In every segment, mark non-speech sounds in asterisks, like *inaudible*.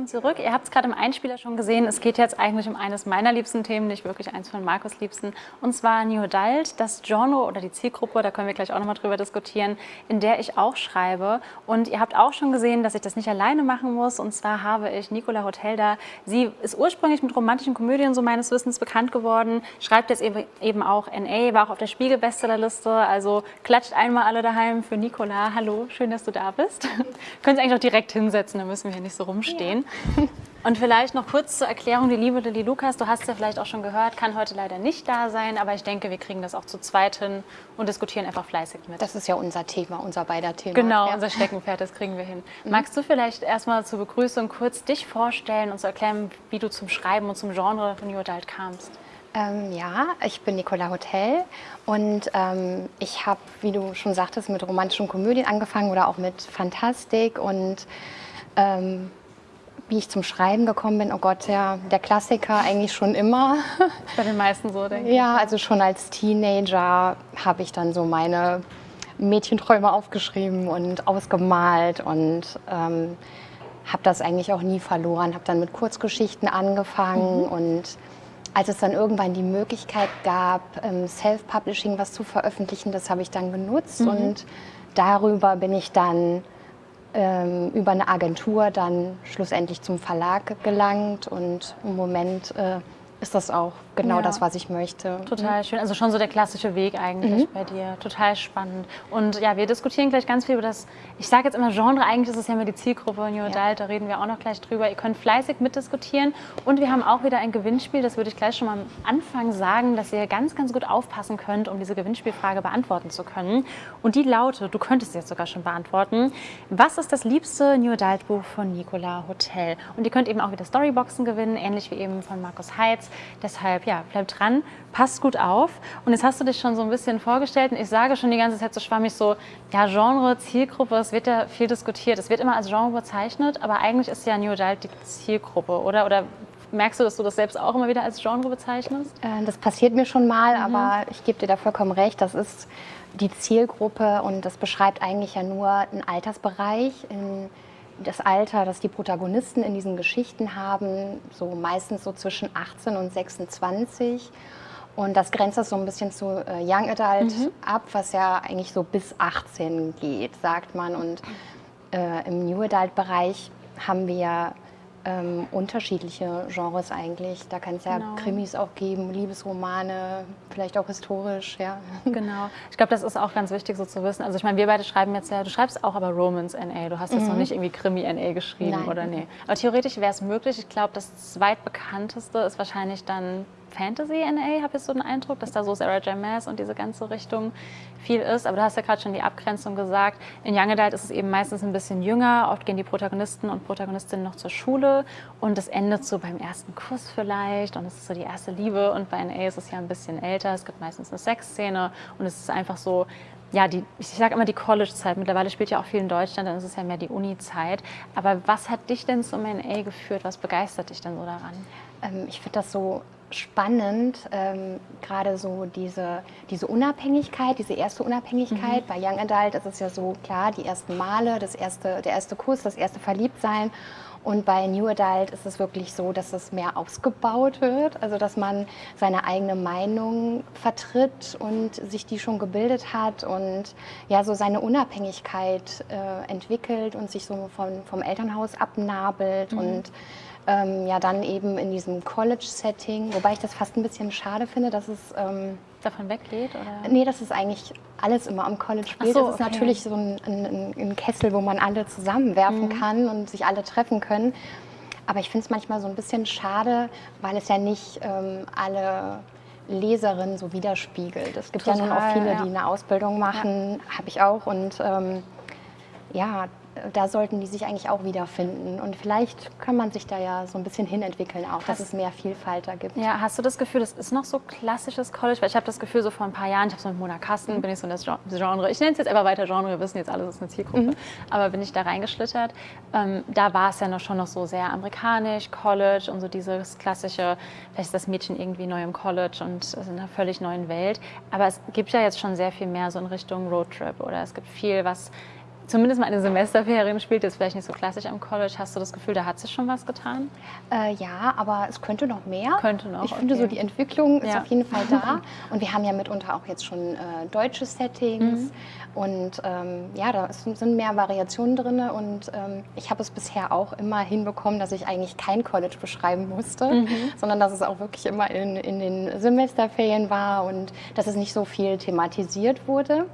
willkommen zurück. Ihr habt es gerade im Einspieler schon gesehen. Es geht jetzt eigentlich um eines meiner liebsten Themen, nicht wirklich eins von Markus liebsten. Und zwar New Adult, das Genre oder die Zielgruppe, da können wir gleich auch nochmal drüber diskutieren, in der ich auch schreibe. Und ihr habt auch schon gesehen, dass ich das nicht alleine machen muss. Und zwar habe ich Nicola Hotel da. Sie ist ursprünglich mit romantischen Komödien so meines Wissens bekannt geworden, schreibt jetzt eben auch NA, war auch auf der Spiegel-Bestsellerliste. Also klatscht einmal alle daheim für Nicola. Hallo, schön, dass du da bist. *laughs* Können Sie eigentlich auch direkt hinsetzen, dann müssen wir hier nicht so rumstehen stehen. Ja. *laughs* Und vielleicht noch kurz zur Erklärung, die liebe Lilly Lukas, du hast ja vielleicht auch schon gehört, kann heute leider nicht da sein, aber ich denke, wir kriegen das auch zu zweit hin und diskutieren einfach fleißig mit. Das ist ja unser Thema, unser beider Thema. Genau, ja. unser Steckenpferd, das kriegen wir hin. *laughs* Mhm. Magst du vielleicht erstmal zur Begrüßung kurz dich vorstellen und zu erklären, wie du zum Schreiben und zum Genre von New Adult kamst? Ähm, ja, ich bin Nicola Hotel und ähm, ich habe, wie du schon sagtest, mit romantischen Komödien angefangen oder auch mit Fantastik und ähm, wie ich zum Schreiben gekommen bin, oh Gott, ja, der Klassiker eigentlich schon immer. *laughs* Bei den meisten so, denke ich. Ja, also schon als Teenager habe ich dann so meine Mädchenträume aufgeschrieben und ausgemalt und ähm, habe das eigentlich auch nie verloren. Habe dann mit Kurzgeschichten angefangen mhm. und als es dann irgendwann die Möglichkeit gab, ähm, Self-Publishing was zu veröffentlichen, das habe ich dann genutzt mhm. und darüber bin ich dann ähm, über eine Agentur dann schlussendlich zum Verlag gelangt und im Moment äh, ist das auch genau ja. das, was ich möchte. Total mhm. schön. Also schon so der klassische Weg eigentlich mhm. bei dir. Total spannend. Und ja, wir diskutieren gleich ganz viel über das, ich sage jetzt immer Genre, eigentlich ist es ja immer die Zielgruppe New Adult, ja. da reden wir auch noch gleich drüber. Ihr könnt fleißig mitdiskutieren und wir haben auch wieder ein Gewinnspiel, das würde ich gleich schon mal am Anfang sagen, dass ihr ganz, ganz gut aufpassen könnt, um diese Gewinnspielfrage beantworten zu können. Und die lautet, du könntest jetzt sogar schon beantworten, was ist das liebste New Adult Buch von Nicola Hotel? Und ihr könnt eben auch wieder Storyboxen gewinnen, ähnlich wie eben von Markus Heitz. Deshalb, ja, bleibt dran, passt gut auf. Und jetzt hast du dich schon so ein bisschen vorgestellt und ich sage schon die ganze Zeit so schwammig so, ja, Genre, Zielgruppe, es wird ja viel diskutiert. Es wird immer als Genre bezeichnet, aber eigentlich ist ja New Adult die Zielgruppe, oder? Oder merkst du, dass du das selbst auch immer wieder als Genre bezeichnest? Äh, das passiert mir schon mal, mhm. aber ich gebe dir da vollkommen recht. Das ist die Zielgruppe und das beschreibt eigentlich ja nur einen Altersbereich, in das Alter, das die Protagonisten in diesen Geschichten haben, so meistens so zwischen 18 und 26. Und das grenzt das so ein bisschen zu äh, Young Adult mhm. ab, was ja eigentlich so bis 18 geht, sagt man. Und äh, im New Adult Bereich haben wir ähm, unterschiedliche Genres eigentlich. Da kann es ja genau. Krimis auch geben, Liebesromane, vielleicht auch historisch, ja. *laughs* Genau. Ich glaube, das ist auch ganz wichtig so zu wissen. Also ich meine, wir beide schreiben jetzt ja, du schreibst auch aber Romance NA. Du hast jetzt mhm. noch nicht irgendwie Krimi NA geschrieben, Nein. oder nee? Aber theoretisch wäre es möglich. Ich glaube, das zweitbekannteste ist wahrscheinlich dann Fantasy NA, habe ich so den Eindruck, dass da so Sarah J. Maas und diese ganze Richtung viel ist. Aber du hast ja gerade schon die Abgrenzung gesagt. In Young Adult ist es eben meistens ein bisschen jünger. Oft gehen die Protagonisten und Protagonistinnen noch zur Schule und es endet so beim ersten Kuss vielleicht und es ist so die erste Liebe. Und bei NA ist es ja ein bisschen älter. Es gibt meistens eine Sexszene und es ist einfach so ja, die, ich sage immer die College-Zeit. Mittlerweile spielt ja auch viel in Deutschland, dann ist es ja mehr die Uni-Zeit. Aber was hat dich denn zum NA geführt? Was begeistert dich denn so daran? Ähm, ich finde das so spannend, ähm, gerade so diese, diese Unabhängigkeit, diese erste Unabhängigkeit. Mhm. Bei Young Adult ist es ja so klar, die ersten Male, das erste, der erste Kuss, das erste Verliebtsein. Und bei New Adult ist es wirklich so, dass es mehr ausgebaut wird, also dass man seine eigene Meinung vertritt und sich die schon gebildet hat und ja so seine Unabhängigkeit äh, entwickelt und sich so von, vom Elternhaus abnabelt mhm. und ähm, ja dann eben in diesem College-Setting, wobei ich das fast ein bisschen schade finde, dass es... Ähm, Davon weggeht? Oder? Nee, das ist eigentlich alles immer am College spielt. So, das ist okay. natürlich so ein, ein, ein, Kessel, wo man alle zusammenwerfen mhm. kann und sich alle treffen können. Aber ich finde es manchmal so ein bisschen schade, weil es ja nicht ähm, alle Leserinnen so widerspiegelt. Es gibt Total, ja nun auch viele, ja. die eine Ausbildung machen, ja. habe ich auch. Und ähm, ja, da sollten die sich eigentlich auch wiederfinden. Und vielleicht kann man sich da ja so ein bisschen hinentwickeln auch, dass hast, es mehr Vielfalt da gibt. Ja, hast du das Gefühl, das ist noch so klassisches College? Weil ich habe das Gefühl, so vor ein paar Jahren, ich habe so mit Mona Kasten, mhm. bin ich so in das Genre, ich nenne es jetzt einfach weiter Genre, wir wissen jetzt alles, ist eine Zielgruppe, mhm. aber bin ich da reingeschlittert. Ähm, da war es ja noch schon noch so sehr amerikanisch, College und so dieses klassische, vielleicht ist das Mädchen irgendwie neu im College und in einer völlig neuen Welt. Aber es gibt ja jetzt schon sehr viel mehr so in Richtung Roadtrip oder es gibt viel, was zumindest mal eine Semesterferien spielt, jetzt vielleicht nicht so klassisch am College. Hast du das Gefühl, da hat sich schon was getan? Äh, ja, aber es könnte noch mehr. Könnte noch. Ich finde okay. so, die Entwicklung ist Ja. auf jeden Fall *laughs* da. Und wir haben ja mitunter auch jetzt schon äh, deutsche Settings. Mhm. Und ähm, ja, da ist- sind mehr Variationen drin. Und ähm, ich habe es bisher auch immer hinbekommen, dass ich eigentlich kein College beschreiben musste, Mhm. sondern dass es auch wirklich immer in, in den Semesterferien war und dass es nicht so viel thematisiert wurde.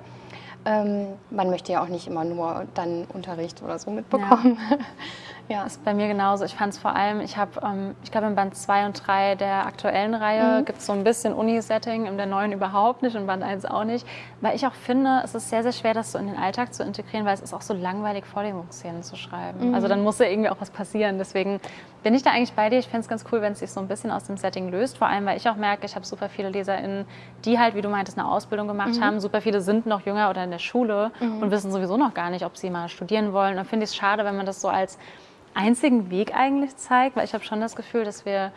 Ähm, man möchte ja auch nicht immer nur dann Unterricht oder so mitbekommen. Ja. *laughs* ist bei mir genauso. Ich fand es vor allem, ich habe, ähm, ich glaube, in Band 2 und 3 der aktuellen Reihe Mhm. gibt es so ein bisschen Uni-Setting, in der neuen überhaupt nicht, in Band 1 auch nicht. Weil ich auch finde, es ist sehr, sehr schwer, das so in den Alltag zu integrieren, weil es ist auch so langweilig, Vorlesungsszenen zu schreiben. Mhm. Also dann muss ja irgendwie auch was passieren. Deswegen bin ich da eigentlich bei dir. Ich fände es ganz cool, wenn es sich so ein bisschen aus dem Setting löst. Vor allem, weil ich auch merke, ich habe super viele LeserInnen, die halt, wie du meintest, eine Ausbildung gemacht haben. Super viele sind noch jünger oder in der Schule und wissen sowieso noch gar nicht, ob sie mal studieren wollen. Und dann finde ich es schade, wenn man das so als einzigen Weg eigentlich zeigt, weil ich habe schon das Gefühl, dass wir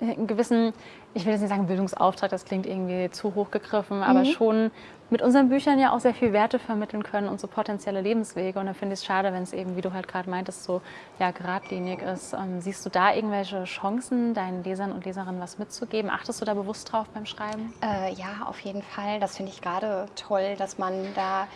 einen gewissen, ich will jetzt nicht sagen Bildungsauftrag, das klingt irgendwie zu hoch gegriffen, aber schon mit unseren Büchern ja auch sehr viel Werte vermitteln können und so potenzielle Lebenswege. Und da finde ich es schade, wenn es eben, wie du halt gerade meintest, so ja, geradlinig ist. Ähm, siehst du da irgendwelche Chancen, deinen Lesern und Leserinnen was mitzugeben? Achtest du da bewusst drauf beim Schreiben? Äh, ja, auf jeden Fall. Das finde ich gerade toll, dass man da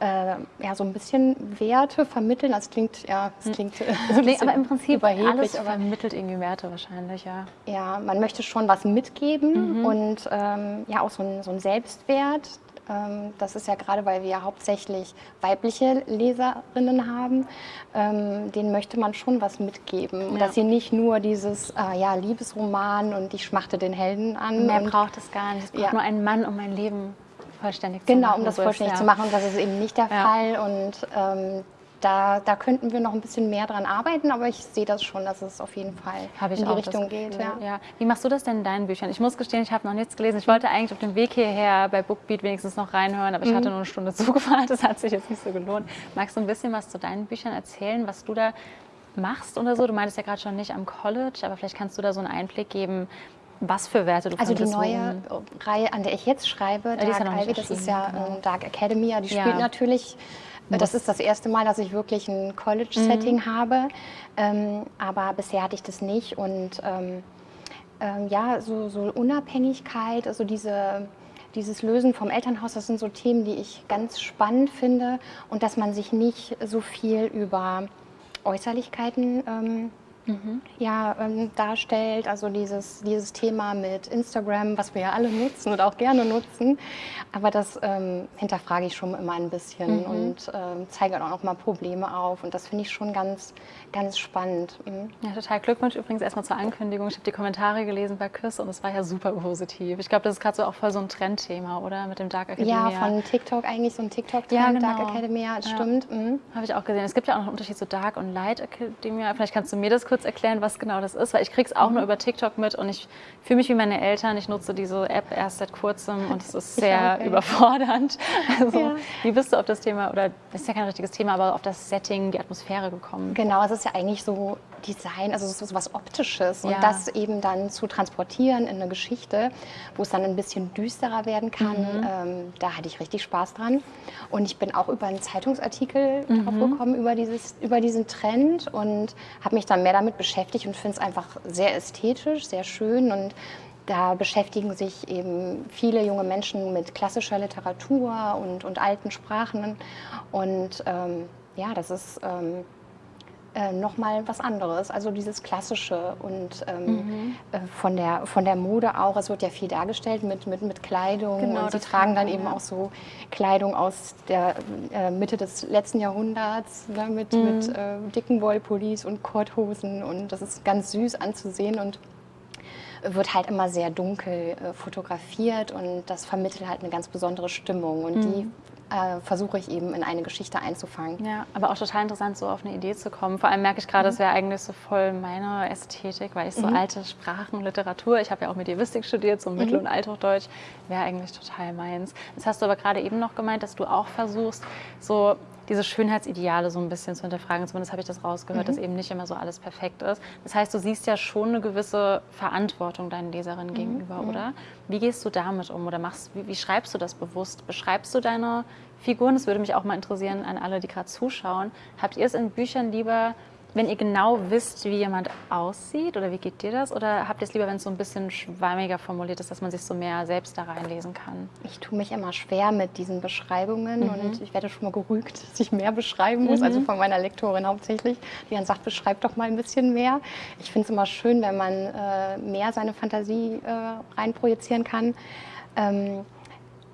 äh, ja, so ein bisschen Werte vermitteln. Das klingt, ja, das klingt, *laughs* so ein Nee, bisschen aber im Prinzip alles vermittelt irgendwie Werte wahrscheinlich, ja. ja, man möchte schon was mitgeben und ähm, ja auch so ein, so ein Selbstwert. Ähm, das ist ja gerade, weil wir ja hauptsächlich weibliche Leserinnen haben, ähm, denen möchte man schon was mitgeben. Und Ja. Dass sie nicht nur dieses äh, ja, Liebesroman und ich schmachte den Helden an. Mehr braucht es gar nicht. Es braucht Ja. nur einen Mann, um mein Leben vollständig zu Genau, machen. um das vollständig ja. zu machen. Und das ist eben nicht der Ja. Fall. Und ähm, da, da könnten wir noch ein bisschen mehr dran arbeiten, aber ich sehe das schon, dass es auf jeden Fall in die Richtung geht. Ja. ja. Wie machst du das denn in deinen Büchern? Ich muss gestehen, ich habe noch nichts gelesen. Ich wollte eigentlich auf dem Weg hierher bei Bookbeat wenigstens noch reinhören, aber ich Mhm. hatte nur eine Stunde *laughs* Zugfahrt. Das hat sich jetzt nicht so gelohnt. Magst du ein bisschen was zu deinen Büchern erzählen, was du da machst oder so? Du meintest ja gerade schon nicht am College, aber vielleicht kannst du da so einen Einblick geben, was für Werte du Also die neue worum- Reihe, an der ich jetzt schreibe, ja Dark Ivy, das ist ja genau. ähm, Dark Academia, die Ja. spielt natürlich, äh, das ist das erste Mal, dass ich wirklich ein College-Setting Mhm. habe, ähm, aber bisher hatte ich das nicht und ähm, ähm, ja, so, so Unabhängigkeit, also diese, dieses Lösen vom Elternhaus, das sind so Themen, die ich ganz spannend finde und dass man sich nicht so viel über Äußerlichkeiten ähm, ja, ähm, darstellt. Also dieses, dieses Thema mit Instagram, was wir ja alle nutzen und auch gerne nutzen. Aber das ähm, hinterfrage ich schon immer ein bisschen und ähm, zeige dann auch noch mal Probleme auf. Und das finde ich schon ganz, ganz spannend. Mhm. Ja, total. Glückwunsch übrigens erstmal zur Ankündigung. Ich habe die Kommentare gelesen bei Küss und es war ja super positiv. Ich glaube, das ist gerade so auch voll so ein Trendthema, oder? Mit dem Dark Academia. Ja, von TikTok eigentlich so ein TikTok-Trend, Ja, genau. Dark Academia, das Ja. stimmt. Mhm. Habe ich auch gesehen. Es gibt ja auch noch einen Unterschied zu Dark und Light Academia. Vielleicht kannst du mir das kurz erklären, was genau das ist, weil ich krieg's auch nur über TikTok mit und ich fühle mich wie meine Eltern. Ich nutze diese App erst seit kurzem und es ist sehr ja. überfordernd. *laughs* Also, Ja. wie bist du auf das Thema, oder das ist ja kein richtiges Thema, aber auf das Setting, die Atmosphäre gekommen? Genau, es ist ja eigentlich so Design, also es so was Optisches und Ja. das eben dann zu transportieren in eine Geschichte, wo es dann ein bisschen düsterer werden kann, ähm, da hatte ich richtig Spaß dran. Und ich bin auch über einen Zeitungsartikel drauf gekommen, über, dieses, über diesen Trend und habe mich dann mehr damit beschäftigt und finde es einfach sehr ästhetisch, sehr schön und da beschäftigen sich eben viele junge Menschen mit klassischer Literatur und, und alten Sprachen. Und ähm, ja, das ist ähm, äh, nochmal was anderes. Also dieses Klassische und ähm, äh, von, der, von der Mode auch. Es wird ja viel dargestellt mit, mit, mit Kleidung. Genau, und sie tragen dann eben ja. auch so Kleidung aus der äh, Mitte des letzten Jahrhunderts ne, mit, mit äh, dicken Wollpullis und Korthosen. Und das ist ganz süß anzusehen. Und wird halt immer sehr dunkel äh, fotografiert und das vermittelt halt eine ganz besondere Stimmung und die äh, versuche ich eben in eine Geschichte einzufangen. Ja, aber auch total interessant, so auf eine Idee zu kommen. Vor allem merke ich gerade, das wäre eigentlich so voll meine Ästhetik, weil ich so alte Sprachen, Literatur, ich habe ja auch Medievistik studiert, so Mittel- und Althochdeutsch, wäre eigentlich total meins. Das hast du aber gerade eben noch gemeint, dass du auch versuchst, so diese Schönheitsideale so ein bisschen zu hinterfragen. Zumindest habe ich das rausgehört, Mhm. dass eben nicht immer so alles perfekt ist. Das heißt, du siehst ja schon eine gewisse Verantwortung deinen Leserinnen gegenüber, oder? Wie gehst du damit um oder machst, wie, wie schreibst du das bewusst? Beschreibst du deine Figuren? Das würde mich auch mal interessieren an alle, die gerade zuschauen. Habt ihr es in Büchern lieber, wenn ihr genau wisst, wie jemand aussieht oder wie geht dir das? Oder habt ihr es lieber, wenn es so ein bisschen schwammiger formuliert ist, dass man sich so mehr selbst da reinlesen kann? Ich tue mich immer schwer mit diesen Beschreibungen Mhm. und ich werde schon mal gerügt, dass ich mehr beschreiben muss, also von meiner Lektorin hauptsächlich, die dann sagt, beschreib doch mal ein bisschen mehr. Ich finde es immer schön, wenn man äh, mehr seine Fantasie äh, reinprojizieren kann. Ähm,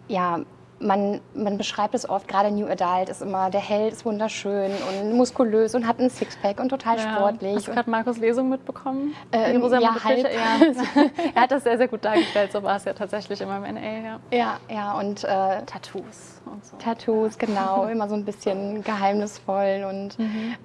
ja, man, man beschreibt es oft, gerade New Adult ist immer, der Held ist wunderschön und muskulös und hat ein Sixpack und total sportlich. Hast du gerade Markus Lesung mitbekommen? Äh, ja, Montefische? halb. ja. *laughs* er hat das sehr, sehr gut dargestellt. So war es ja tatsächlich immer im NA. Ja. ja, ja, und äh, Tattoos und so. Tattoos, genau, *laughs* immer so ein bisschen geheimnisvoll und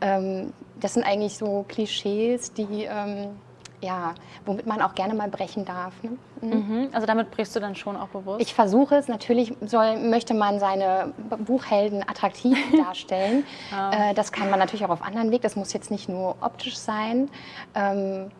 ähm, das sind eigentlich so Klischees, die ähm, ja, womit man auch gerne mal brechen darf. Ne? Mhm. Also damit brichst du dann schon auch bewusst. Ich versuche es. Natürlich soll, möchte man seine Buchhelden attraktiv *laughs* darstellen. äh, das kann man natürlich auch auf anderen Weg. Das muss jetzt nicht nur optisch sein. Ähm,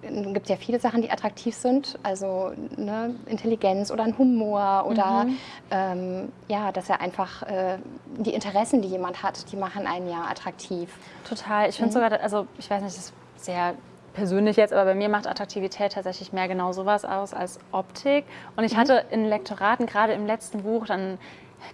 es gibt ja viele Sachen, die attraktiv sind, also ne, Intelligenz oder ein Humor oder ähm, ja, dass er einfach äh, die Interessen, die jemand hat, die machen einen ja attraktiv. Total. Ich finde sogar, also ich weiß nicht, das ist sehr persönlich jetzt, aber bei mir macht Attraktivität tatsächlich mehr genau sowas aus als Optik. Und ich hatte in Lektoraten, gerade im letzten Buch, dann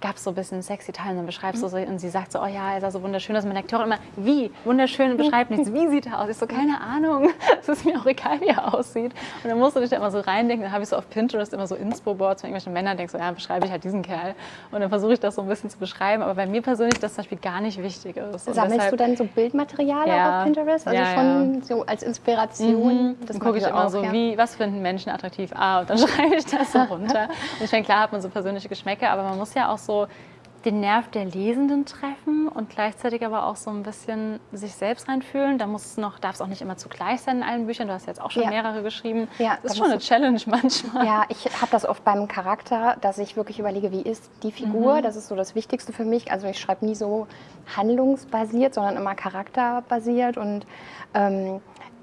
gab es so ein bisschen sexy Teile und dann beschreibst du so und sie sagt so, oh ja, er sah so wunderschön aus. Meine Lektorin immer, wie? Wunderschön, beschreibt nichts. Wie sieht er aus? Ich so, keine Ahnung. *laughs* Es ist mir auch egal, wie er aussieht. Und dann musst du dich da immer so reindenken. Dann habe ich so auf Pinterest immer so Inspo-Boards von irgendwelchen Männern, denkst so, ja, beschreibe ich halt diesen Kerl. Und dann versuche ich das so ein bisschen zu beschreiben. Aber bei mir persönlich das zum Beispiel gar nicht wichtig ist. Und Sammelst deshalb- du dann so Bildmaterial auch Ja. auf Pinterest? Also Ja, schon so als Inspiration? dann mache gucke ich immer so, ja. wie, was finden Menschen attraktiv? Ah, und dann *laughs* schreibe ich das so runter. *laughs* Und ich meine, klar hat man so persönliche Geschmäcker, aber man muss ja auch so den Nerv der Lesenden treffen und gleichzeitig aber auch so ein bisschen sich selbst reinfühlen. Da muss es noch, darf es auch nicht immer zugleich sein in allen Büchern. Du hast jetzt auch schon Ja. mehrere geschrieben. Ja, das ist schon eine Challenge *laughs* manchmal. Ja, ich habe das oft beim Charakter, dass ich wirklich überlege, wie ist die Figur. Mhm. Das ist so das Wichtigste für mich. Also ich schreibe nie so handlungsbasiert, sondern immer charakterbasiert. Und ähm,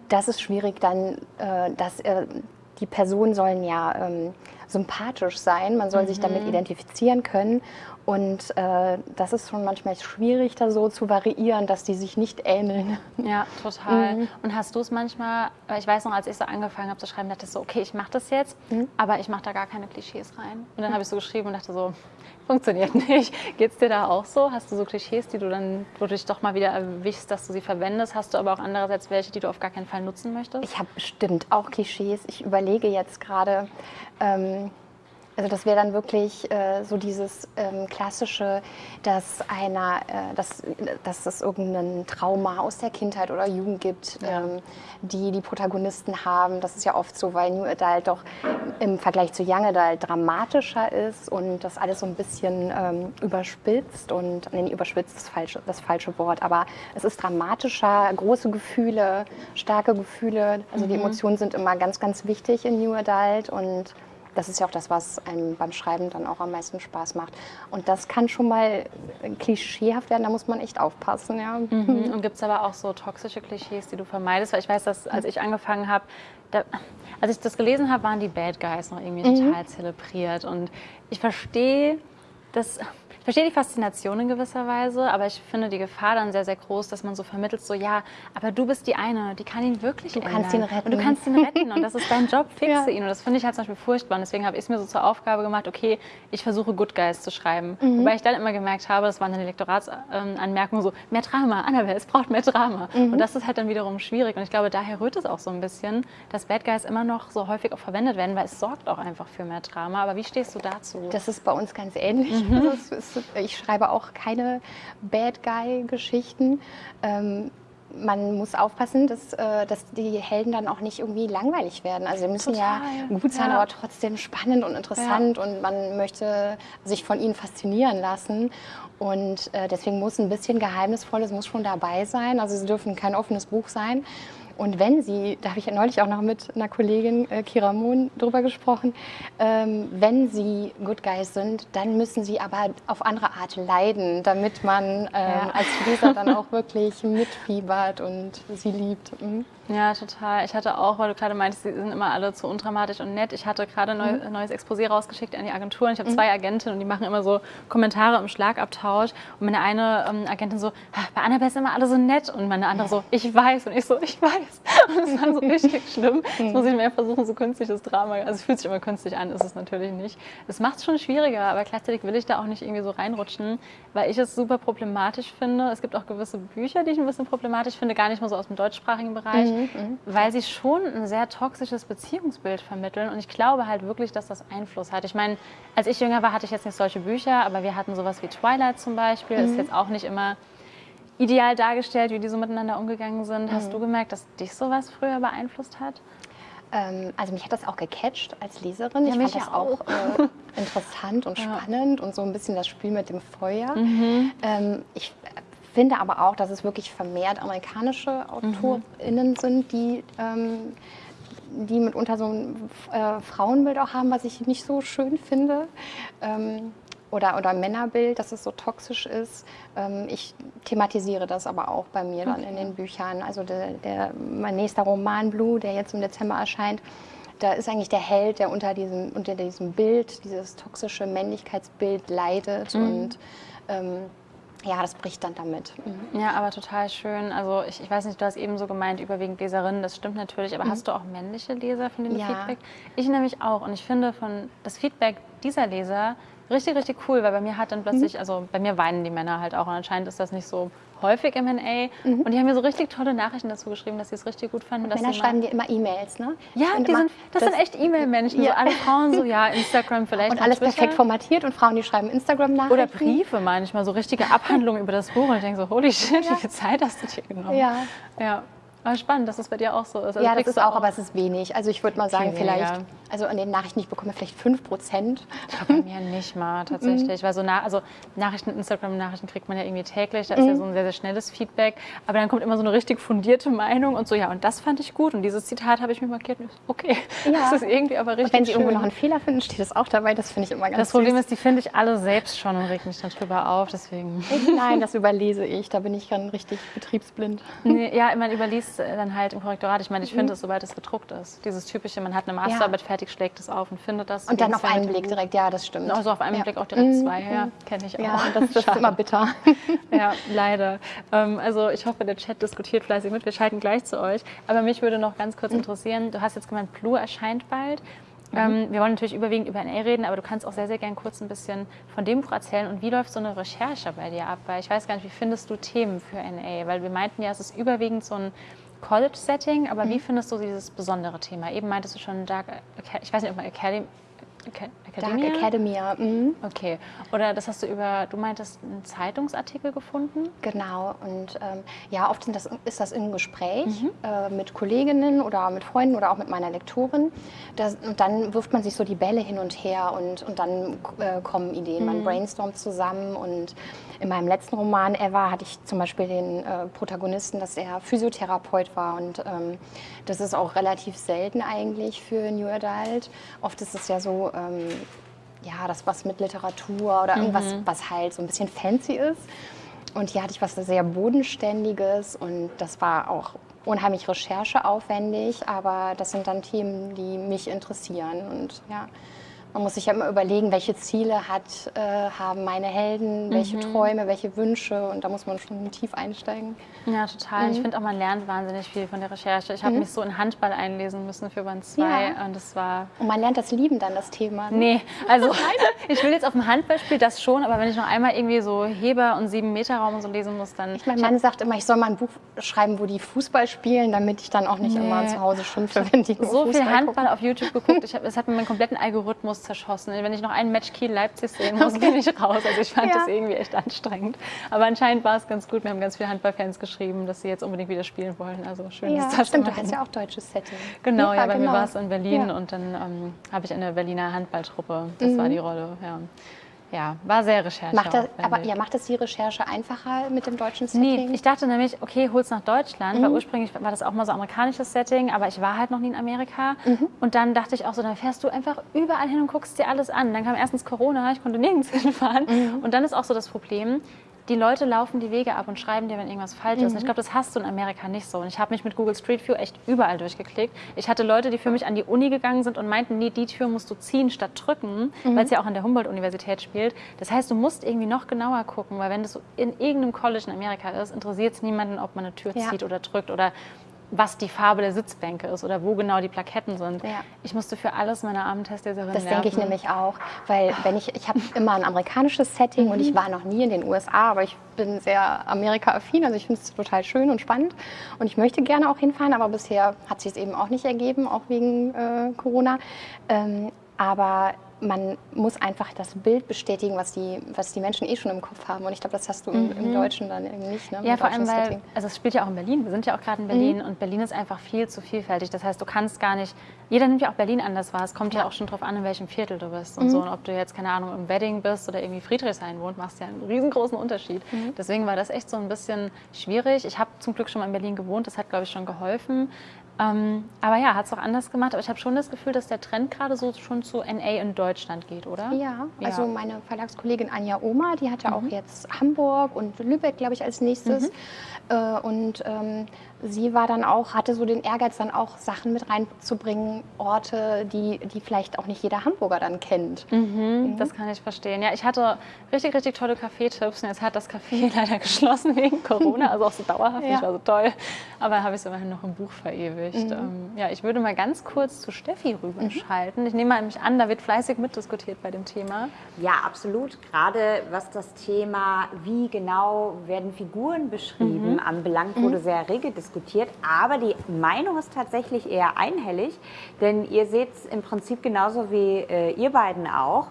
das ist schwierig dann, äh, dass äh, die Personen sollen ja ähm, sympathisch sein. Man soll sich Mhm. damit identifizieren können. Und äh, das ist schon manchmal schwierig, da so zu variieren, dass die sich nicht ähneln. Ja, total. Mhm. Und hast du es manchmal, ich weiß noch, als ich so angefangen habe zu schreiben, dachte ich so, okay, ich mache das jetzt, Mhm. aber ich mache da gar keine Klischees rein. Und dann habe ich so geschrieben und dachte so, funktioniert nicht. Geht's dir da auch so? Hast du so Klischees, die du dann, wo du dich doch mal wieder erwischst, dass du sie verwendest? Hast du aber auch andererseits welche, die du auf gar keinen Fall nutzen möchtest? Ich habe bestimmt auch Klischees. Ich überlege jetzt gerade, ähm, also das wäre dann wirklich äh, so dieses ähm, klassische, dass einer, äh, dass, dass es irgendein Trauma aus der Kindheit oder Jugend gibt, ähm, die die Protagonisten haben. Das ist ja oft so, weil New Adult doch im Vergleich zu Young Adult dramatischer ist und das alles so ein bisschen ähm, überspitzt und, nee, überspitzt ist falsche, das falsche Wort, aber es ist dramatischer, große Gefühle, starke Gefühle. Also die Emotionen sind immer ganz, ganz wichtig in New Adult und das ist ja auch das, was einem beim Schreiben dann auch am meisten Spaß macht. Und das kann schon mal klischeehaft werden, da muss man echt aufpassen. Ja. Mhm. *laughs* Und gibt es aber auch so toxische Klischees, die du vermeidest? Weil ich weiß, dass als ich angefangen habe, da, als ich das gelesen habe, waren die Bad Guys noch irgendwie total zelebriert. Und ich verstehe das. Ich verstehe die Faszination in gewisser Weise, aber ich finde die Gefahr dann sehr, sehr groß, dass man so vermittelt, so ja, aber du bist die eine, die kann ihn wirklich Du ändern. kannst ihn retten. Und du kannst ihn retten und das ist dein Job, *laughs* fixe Ja. ihn. Und das finde ich halt zum Beispiel furchtbar. Und deswegen habe ich es mir so zur Aufgabe gemacht, okay, ich versuche Good Guys zu schreiben. Mhm. Wobei ich dann immer gemerkt habe, das waren dann die Lektoratsanmerkungen so, mehr Drama, Annabelle, es braucht mehr Drama. Mhm. Und das ist halt dann wiederum schwierig. Und ich glaube, daher rührt es auch so ein bisschen, dass Bad Guys immer noch so häufig auch verwendet werden, weil es sorgt auch einfach für mehr Drama. Aber wie stehst du dazu? Das ist bei uns ganz ähnlich. Mhm. *laughs* Also es ich schreibe auch keine Bad Guy-Geschichten. Ähm, man muss aufpassen, dass, äh, dass die Helden dann auch nicht irgendwie langweilig werden. Also sie müssen ja Total, gut sein, ja. aber trotzdem spannend und interessant und man möchte sich von ihnen faszinieren lassen. Und äh, deswegen muss ein bisschen Geheimnisvolles muss schon dabei sein. Also sie dürfen kein offenes Buch sein. Und wenn sie, da habe ich ja neulich auch noch mit einer Kollegin, äh, Kira Mohn, drüber gesprochen, ähm, wenn sie Good Guys sind, dann müssen sie aber auf andere Art leiden, damit man ähm, ja. als Leser dann *laughs* auch wirklich mitfiebert und sie liebt. Mhm. Ja, total. Ich hatte auch, weil du gerade meintest, sie sind immer alle zu undramatisch und nett. Ich hatte gerade ein mhm. neues Exposé rausgeschickt an die Agenturen. Ich habe mhm. zwei Agentinnen und die machen immer so Kommentare im Schlagabtausch. Und meine eine ähm, Agentin so, bei Annabelle sind immer alle so nett. Und meine andere so, ich weiß. Und ich so, ich weiß. *laughs* Und es war so richtig *laughs* schlimm. Jetzt muss ich mehr versuchen, so künstliches Drama. Also es fühlt sich immer künstlich an, ist es natürlich nicht. Es macht es schon schwieriger, aber gleichzeitig will ich da auch nicht irgendwie so reinrutschen, weil ich es super problematisch finde. Es gibt auch gewisse Bücher, die ich ein bisschen problematisch finde, gar nicht mal so aus dem deutschsprachigen Bereich. Mhm mhm. weil sie schon ein sehr toxisches Beziehungsbild vermitteln. Und ich glaube halt wirklich, dass das Einfluss hat. Ich meine, als ich jünger war, hatte ich jetzt nicht solche Bücher, aber wir hatten sowas wie Twilight zum Beispiel. Mhm. Ist jetzt auch nicht immer ideal dargestellt, wie die so miteinander umgegangen sind. Hast mhm. du gemerkt, dass dich sowas früher beeinflusst hat? Ähm, also mich hat das auch gecatcht als Leserin. Ja, ich fand das auch, auch äh, *laughs* interessant und spannend ja. und so ein bisschen das Spiel mit dem Feuer. Mhm. Ähm, ich finde aber auch, dass es wirklich vermehrt amerikanische AutorInnen mhm. sind, die, ähm, die mitunter so ein äh, Frauenbild auch haben, was ich nicht so schön finde. Ähm, oder, oder Männerbild, dass es so toxisch ist. Ähm, ich thematisiere das aber auch bei mir dann in den Büchern. Also der, der, mein nächster Roman Blue, der jetzt im Dezember erscheint, da ist eigentlich der Held, der unter diesem, unter diesem Bild, dieses toxische Männlichkeitsbild leidet mhm. und ähm, ja, das bricht dann damit. Mhm. Ja, aber total schön. Also ich, ich weiß nicht, du hast eben so gemeint, überwiegend Leserinnen, das stimmt natürlich, aber mhm. hast du auch männliche Leser, von denen ja. Feedback? Ich nämlich auch und ich finde von das Feedback dieser Leser richtig, richtig cool, weil bei mir hat dann plötzlich, mhm. also bei mir weinen die Männer halt auch und anscheinend ist das nicht so häufig im NA. Mhm. Und die haben mir so richtig tolle Nachrichten dazu geschrieben, dass sie es richtig gut fanden. Männer schreiben dir immer E-Mails, ne? Ja, die sind, das, das, sind echt E-Mail-Menschen. Ja. So alle Frauen so, *laughs* ja, Instagram vielleicht. Und alles Twitter. perfekt formatiert und Frauen, die schreiben Instagram-Nachrichten. Oder Briefe manchmal, so richtige Abhandlungen über das Buch. Und ich denke so, holy shit, ja. wie viel Zeit hast du dir genommen? Ja. ja. Aber spannend, dass es bei dir auch so ist. Also ja, das ist auch, auch, aber es ist wenig. Also ich würde mal sagen, vielleicht, also an den Nachrichten, ich bekomme vielleicht 5 Prozent. Bei mir *laughs* nicht mal tatsächlich. Weil so na, also Nachrichten, Instagram-Nachrichten kriegt man ja irgendwie täglich. Da ist ja mhm. so ein sehr, sehr schnelles Feedback. Aber dann kommt immer so eine richtig fundierte Meinung und so, ja, und das fand ich gut. Und dieses Zitat habe ich mir markiert. Okay, ja. das ist irgendwie aber richtig. Und wenn Sie schön. irgendwo noch einen Fehler finden, steht das auch dabei. Das finde ich immer ganz Das Problem süß. ist, die finde ich alle selbst schon und regt mich dann drüber auf. Deswegen. Nein, das überlese ich. Da bin ich dann richtig betriebsblind. Nee, ja, man überliest dann halt im Korrektorat. Ich meine, ich finde es, sobald es gedruckt ist. Dieses typische, man hat eine Masterarbeit ja. fertig, schlägt es auf und findet das. Und dann auf einen Blick direkt, ja, das stimmt. Also auf einen ja. Blick auch direkt mhm. zwei, ja, kenne ich auch. Ja, das, das ist immer bitter. *laughs* ja, leider. Ähm, also ich hoffe, der Chat diskutiert fleißig mit. Wir schalten gleich zu euch. Aber mich würde noch ganz kurz mhm. interessieren, du hast jetzt gemeint, Blue erscheint bald. Mhm. Ähm, wir wollen natürlich überwiegend über NA reden, aber du kannst auch sehr, sehr gern kurz ein bisschen von dem Buch erzählen. Und wie läuft so eine Recherche bei dir ab? Weil ich weiß gar nicht, wie findest du Themen für NA? Weil wir meinten ja, es ist überwiegend so ein College-Setting, aber mhm. wie findest du dieses besondere Thema? Eben meintest du schon Dark, ich weiß nicht, ob man Academy, Academia? Dark Academia. Mhm. Okay. Oder das hast du über, du meintest, einen Zeitungsartikel gefunden? Genau. Und ähm, ja, oft das, ist das im Gespräch mhm. äh, mit Kolleginnen oder mit Freunden oder auch mit meiner Lektorin. Das, und dann wirft man sich so die Bälle hin und her und, und dann äh, kommen Ideen. Mhm. Man brainstormt zusammen und in meinem letzten Roman Ever hatte ich zum Beispiel den äh, Protagonisten, dass er Physiotherapeut war und ähm, das ist auch relativ selten eigentlich für New Adult. Oft ist es ja so, ähm, ja, das was mit Literatur oder irgendwas, mhm. was halt so ein bisschen fancy ist. Und hier hatte ich was sehr Bodenständiges und das war auch unheimlich rechercheaufwendig, aber das sind dann Themen, die mich interessieren und ja. Man muss sich ja immer überlegen, welche Ziele hat, äh, haben meine Helden, welche mhm. Träume, welche Wünsche und da muss man schon tief einsteigen. Ja, total. Mhm. Ich finde auch, man lernt wahnsinnig viel von der Recherche. Ich habe mhm. mich so in Handball einlesen müssen für Band 2 ja. und das war... Und man lernt das Lieben dann, das Thema. Ne? Nee, also *laughs* *laughs* ich will jetzt auf dem Handballspiel das schon, aber wenn ich noch einmal irgendwie so Heber und sieben Meter Raum und so lesen muss, dann... Ich mein Mann sagt immer, ich soll mal ein Buch schreiben, wo die Fußball spielen, damit ich dann auch nicht nee. immer zu Hause schimpfe, wenn die So Fußball viel Handball gucken. auf YouTube geguckt, ich hab, es hat mir meinen kompletten Algorithmus zerschossen. Wenn ich noch ein Match Kiel-Leipzig sehen muss, *laughs* okay. bin ich raus. Also ich fand ja. das irgendwie echt anstrengend. Aber anscheinend war es ganz gut. Wir haben ganz viele Handballfans geschrieben, dass sie jetzt unbedingt wieder spielen wollen. Also schön, ja, dass das stimmt. Du hast ja auch deutsches Setting. Genau, ja, bei genau. mir war es in Berlin ja. und dann ähm, habe ich eine Berliner Handballtruppe. Das mhm. war die Rolle, ja. Ja, war sehr Recherche. Macht das, aber ja, macht das die Recherche einfacher mit dem deutschen Setting? Nee, ich dachte nämlich, okay, hol's nach Deutschland, mhm. weil ursprünglich war das auch mal so amerikanisches Setting, aber ich war halt noch nie in Amerika. Mhm. Und dann dachte ich auch so, dann fährst du einfach überall hin und guckst dir alles an. Dann kam erstens Corona, ich konnte nirgends *laughs* hinfahren. Mhm. Und dann ist auch so das Problem, die Leute laufen die Wege ab und schreiben dir, wenn irgendwas falsch mhm. ist. Und ich glaube, das hast du in Amerika nicht so. Und ich habe mich mit Google Street View echt überall durchgeklickt. Ich hatte Leute, die für mich an die Uni gegangen sind und meinten, nee, die Tür musst du ziehen statt drücken, mhm. weil es ja auch an der Humboldt-Universität spielt. Das heißt, du musst irgendwie noch genauer gucken, weil wenn das in irgendeinem College in Amerika ist, interessiert es niemanden, ob man eine Tür ja. zieht oder drückt oder was die Farbe der Sitzbänke ist oder wo genau die Plaketten sind. Ja. Ich musste für alles meine armen Testleserin Das denke ich nämlich auch, weil wenn ich, ich habe immer ein amerikanisches Setting mhm. und ich war noch nie in den USA, aber ich bin sehr Amerika-affin, also ich finde es total schön und spannend und ich möchte gerne auch hinfahren, aber bisher hat sich es eben auch nicht ergeben, auch wegen äh, Corona. Ähm, aber man muss einfach das Bild bestätigen, was die, was die Menschen eh schon im Kopf haben. Und ich glaube, das hast du mhm. im, Deutschen dann irgendwie nicht. Ne? Ja, vor allem, weil, also es spielt ja auch in Berlin. Wir sind ja auch gerade in Berlin mhm. und Berlin ist einfach viel zu vielfältig. Das heißt, du kannst gar nicht, jeder nimmt ja auch Berlin anders wahr. Es kommt ja, ja auch schon drauf an, in welchem Viertel du bist und mhm. so. Und ob du jetzt, keine Ahnung, im Wedding bist oder irgendwie Friedrichshain wohnt, machst ja einen riesengroßen Unterschied. Mhm. Deswegen war das echt so ein bisschen schwierig. Ich habe zum Glück schon mal in Berlin gewohnt. Das hat, glaube ich, schon geholfen. Ähm, aber ja, hat es auch anders gemacht. Aber ich habe schon das Gefühl, dass der Trend gerade so schon zu NA in Deutschland geht, oder? Ja, also meine Verlagskollegin Anja Oma, die hat ja mhm. auch jetzt Hamburg und Lübeck, glaube ich, als nächstes. Mhm. Äh, und ähm, sie war dann auch, hatte so den Ehrgeiz, dann auch Sachen mit reinzubringen, Orte, die, die vielleicht auch nicht jeder Hamburger dann kennt. Mhm, mhm. Das kann ich verstehen. Ja, ich hatte richtig, richtig tolle Kaffeetipps und jetzt hat das Café *laughs* leider geschlossen wegen Corona, also auch so dauerhaft, ja. nicht war so toll. Aber habe ich es immerhin noch im Buch verewigt. Mhm. Ähm, ja, ich würde mal ganz kurz zu Steffi rüberschalten. Mhm. Ich nehme mal mich an, da wird fleißig mitdiskutiert bei dem Thema. Ja, absolut. Gerade was das Thema, wie genau werden Figuren beschrieben, mhm. anbelangt, wurde mhm. sehr rege diskutiert diskutiert, aber die Meinung ist tatsächlich eher einhellig, denn ihr seht es im Prinzip genauso wie äh, ihr beiden auch.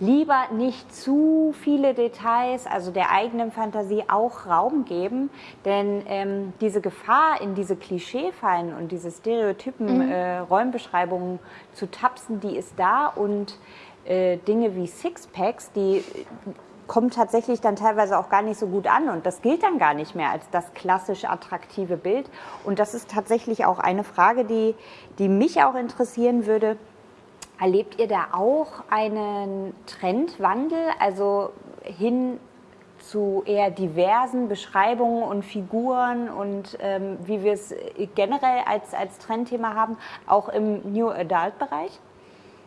Lieber nicht zu viele Details, also der eigenen Fantasie auch Raum geben, denn ähm, diese Gefahr, in diese Klischeefallen und diese Stereotypen mhm. äh, Räumbeschreibungen zu tapsen, die ist da und äh, Dinge wie Sixpacks, die kommen tatsächlich dann teilweise auch gar nicht so gut an und das gilt dann gar nicht mehr als das klassisch attraktive Bild. Und das ist tatsächlich auch eine Frage, die, die mich auch interessieren würde. Erlebt ihr da auch einen Trendwandel, also hin zu eher diversen Beschreibungen und Figuren und ähm, wie wir es generell als, als Trendthema haben, auch im New Adult-Bereich?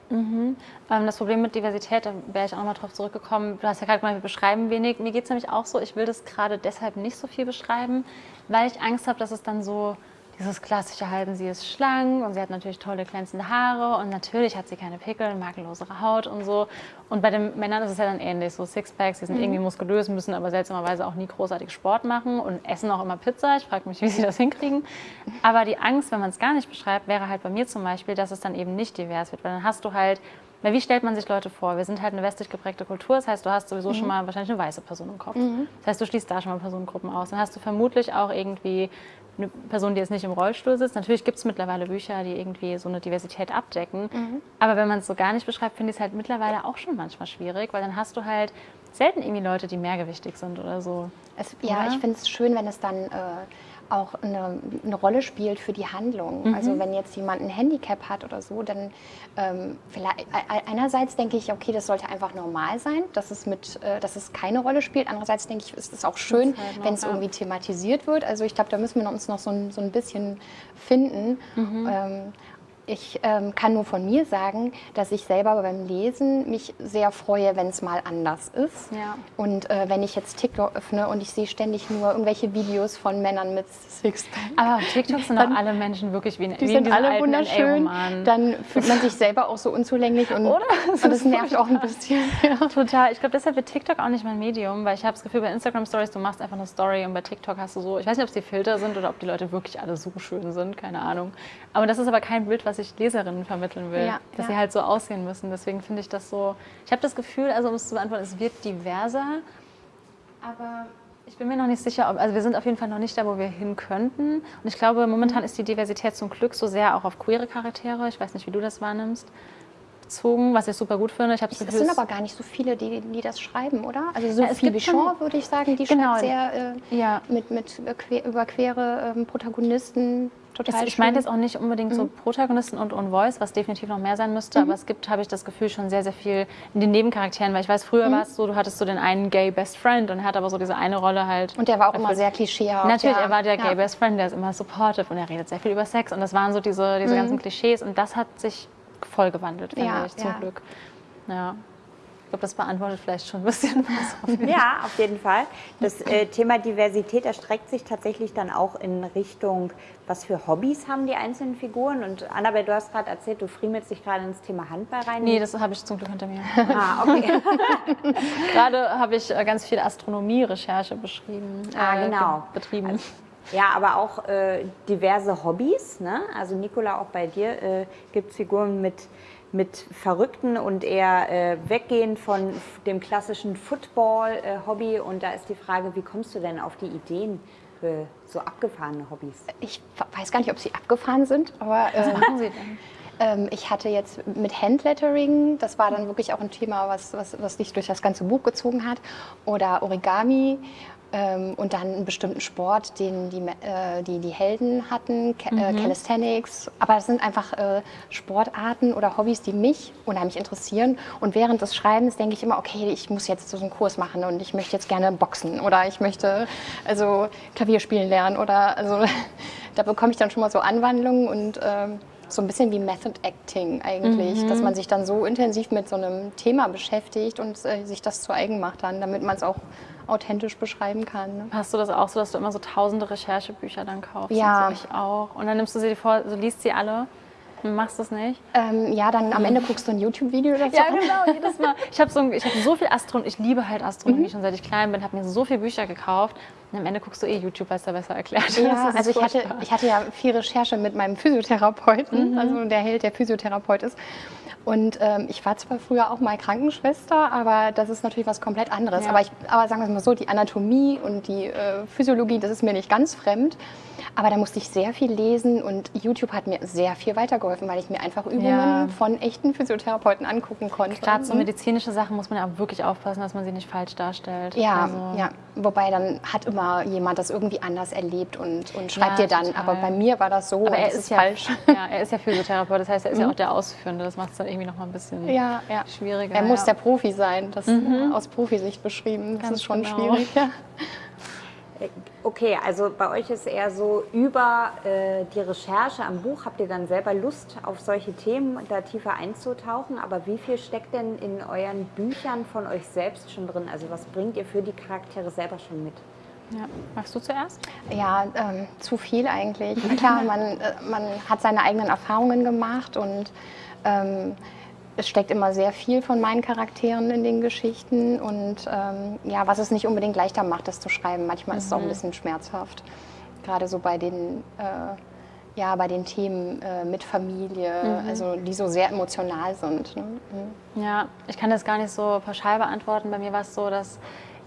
Mhm. Ähm, das Problem mit Diversität, da wäre ich auch nochmal drauf zurückgekommen. Du hast ja gerade gesagt, wir beschreiben wenig. Mir geht es nämlich auch so, ich will das gerade deshalb nicht so viel beschreiben, weil ich Angst habe, dass es dann so dieses klassische halten, sie ist schlank und sie hat natürlich tolle glänzende Haare und natürlich hat sie keine Pickel, makellosere Haut und so. Und bei den Männern ist es ja dann ähnlich, so Sixpacks, die sind mhm. irgendwie muskulös, müssen aber seltsamerweise auch nie großartig Sport machen und essen auch immer Pizza. Ich frage mich, wie sie das hinkriegen. Aber die Angst, wenn man es gar nicht beschreibt, wäre halt bei mir zum Beispiel, dass es dann eben nicht divers wird, weil dann hast du halt weil wie stellt man sich Leute vor? Wir sind halt eine westlich geprägte Kultur, das heißt, du hast sowieso mhm. schon mal wahrscheinlich eine weiße Person im Kopf. Mhm. Das heißt, du schließt da schon mal Personengruppen aus. Dann hast du vermutlich auch irgendwie eine Person, die jetzt nicht im Rollstuhl sitzt. Natürlich gibt es mittlerweile Bücher, die irgendwie so eine Diversität abdecken. Mhm. Aber wenn man es so gar nicht beschreibt, finde ich es halt mittlerweile auch schon manchmal schwierig, weil dann hast du halt selten irgendwie Leute, die mehrgewichtig sind oder so. Es, ja, ich finde es schön, wenn es dann äh, auch eine, eine, Rolle spielt für die Handlung. Mhm. Also wenn jetzt jemand ein Handicap hat oder so, dann ähm, vielleicht einerseits denke ich, okay, das sollte einfach normal sein, dass es mit, äh, dass es keine Rolle spielt. Andererseits denke ich, ist es auch schön, halt wenn es irgendwie thematisiert wird. Also ich glaube, da müssen wir uns noch so ein, so ein bisschen finden. Mhm. Ähm, ich ähm, kann nur von mir sagen, dass ich selber beim Lesen mich sehr freue, wenn es mal anders ist. Ja. Und äh, wenn ich jetzt TikTok öffne und ich sehe ständig nur irgendwelche Videos von Männern mit Sixpack. Aber auf TikTok sind dann, auch alle Menschen wirklich wie, die wie sind alle wunderschön. Dann fühlt man sich selber auch so unzulänglich und, Oder? Das, *laughs* und das nervt auch ein bisschen. *laughs* Ja. Total. Ich glaube, deshalb wird TikTok auch nicht mein Medium, weil ich habe das Gefühl, bei Instagram Stories, du machst einfach eine Story und bei TikTok hast du so, ich weiß nicht, ob es die Filter sind oder ob die Leute wirklich alle so schön sind, keine Ahnung. Aber das ist aber kein Bild, was ich Leserinnen vermitteln will, ja, dass ja. sie halt so aussehen müssen. Deswegen finde ich das so. Ich habe das Gefühl, also um es zu beantworten, es wird diverser, aber ich bin mir noch nicht sicher, ob, also wir sind auf jeden Fall noch nicht da, wo wir hin könnten. Und ich glaube, momentan mhm. ist die Diversität zum Glück so sehr auch auf queere Charaktere. Ich weiß nicht, wie du das wahrnimmst. gezogen, was ich super gut finde. Ich es sind aber gar nicht so viele, die, die das schreiben, oder? Also so Ja, es viel gibt Bichon, würde ich sagen, die Genau. schreibt sehr äh, Ja. mit, mit über queere ähm, Protagonisten. Total Ich, ich meine jetzt auch nicht unbedingt Mhm. so Protagonisten und On Voice, was definitiv noch mehr sein müsste, aber es gibt, habe ich das Gefühl, schon sehr, sehr viel in den Nebencharakteren, weil ich weiß, Mhm. früher war es so, du hattest so den einen Gay Best Friend und er hat aber so diese eine Rolle halt. Und der war auch immer erfüllt. sehr klischeehaft. Natürlich, ja. er war der ja. Gay Best Friend, der ist immer supportive und er redet sehr viel über Sex und das waren so diese, diese ganzen Klischees und das hat sich voll gewandelt, finde Ja, ich, zum. Glück. Ja. Glaube, das beantwortet vielleicht schon ein bisschen was. Ja, auf jeden Fall. Das äh, Thema Diversität erstreckt sich tatsächlich dann auch in Richtung, was für Hobbys haben die einzelnen Figuren. Und Annabelle, du hast gerade erzählt, du friemelst dich gerade ins Thema Handball rein. Nee, das habe ich zum Glück hinter mir. ah, okay. *laughs* Gerade habe ich äh, ganz viel Astronomie-Recherche beschrieben. Ah, äh, genau. ge- Betrieben. Ja, aber auch äh, diverse Hobbys. Ne? Also Nicola, auch bei dir äh, gibt es Figuren mit, mit verrückten und eher äh, weggehen von dem klassischen Football-Hobby. und da ist die Frage, wie kommst du denn auf die Ideen für so abgefahrene Hobbys? Ich weiß gar nicht, ob sie abgefahren sind, aber Was äh, machen Sie denn? *laughs* ähm, ich hatte jetzt mit Handlettering, das war dann wirklich auch ein Thema, was, was, was dich durch das ganze Buch gezogen hat, oder Origami. Ähm, und dann einen bestimmten Sport, den die, äh, die, die Helden hatten, Ca äh, Calisthenics. Aber das sind einfach äh, Sportarten oder Hobbys, die mich unheimlich interessieren. Und während des Schreibens denke ich immer, okay, ich muss jetzt so einen Kurs machen und ich möchte jetzt gerne boxen oder ich möchte also Klavier spielen lernen oder also *laughs* da bekomme ich dann schon mal so Anwandlungen und ähm, so ein bisschen wie Method Acting eigentlich, dass man sich dann so intensiv mit so einem Thema beschäftigt und äh, sich das zu eigen macht dann, damit man es auch authentisch beschreiben kann. Ne? Hast du das auch so, dass du immer so tausende Recherchebücher dann kaufst? Ja. Und so ich auch. Und dann nimmst du sie dir vor, so liest sie alle machst das nicht? Ähm, ja, dann am Ende guckst du ein YouTube-Video dazu Ja, an. genau, jedes Mal. Ich habe so, ich hab so viel Astronomie, ich liebe halt Astronomie Mhm. schon seit ich klein bin, habe mir so viele Bücher gekauft und am Ende guckst du eh YouTube, weil es da besser erklärt ist. Ja, also ich hatte, ich hatte ja viel Recherche mit meinem Physiotherapeuten, also der Held, der Physiotherapeut ist. Und ähm, ich war zwar früher auch mal Krankenschwester, aber das ist natürlich was komplett anderes. Ja. Aber, ich, aber sagen wir es mal so, die Anatomie und die äh, Physiologie, das ist mir nicht ganz fremd. Aber da musste ich sehr viel lesen und YouTube hat mir sehr viel weitergeholfen, weil ich mir einfach Übungen Ja. von echten Physiotherapeuten angucken konnte. Gerade so Mhm. medizinische Sachen muss man ja wirklich aufpassen, dass man sie nicht falsch darstellt. Ja, Also, ja, wobei dann hat immer jemand das irgendwie anders erlebt und, und schreibt Ja, dir dann, total. aber bei mir war das so, Aber er das ist, ja, falsch. *laughs* Ja, er ist ja Physiotherapeut, das heißt, er ist ja auch der Ausführende. Das macht es dann irgendwie noch mal ein bisschen Ja, schwieriger. Er muss der Profi sein, das aus Profisicht beschrieben. Das Ganz ist schon genau. schwierig. *laughs* Okay, also bei euch ist eher so über äh, die Recherche am Buch, habt ihr dann selber Lust auf solche Themen da tiefer einzutauchen, aber wie viel steckt denn in euren Büchern von euch selbst schon drin? Also was bringt ihr für die Charaktere selber schon mit? Ja. Magst du zuerst? Ja, ähm, zu viel eigentlich. Klar, man, äh, man hat seine eigenen Erfahrungen gemacht und ähm, es steckt immer sehr viel von meinen Charakteren in den Geschichten und ähm, ja, was es nicht unbedingt leichter macht, das zu schreiben. Manchmal ist es auch ein bisschen schmerzhaft, gerade so bei den äh, ja, bei den Themen äh, mit Familie, also die so sehr emotional sind. Ne? Mhm. Ja, ich kann das gar nicht so pauschal beantworten. Bei mir war es so, dass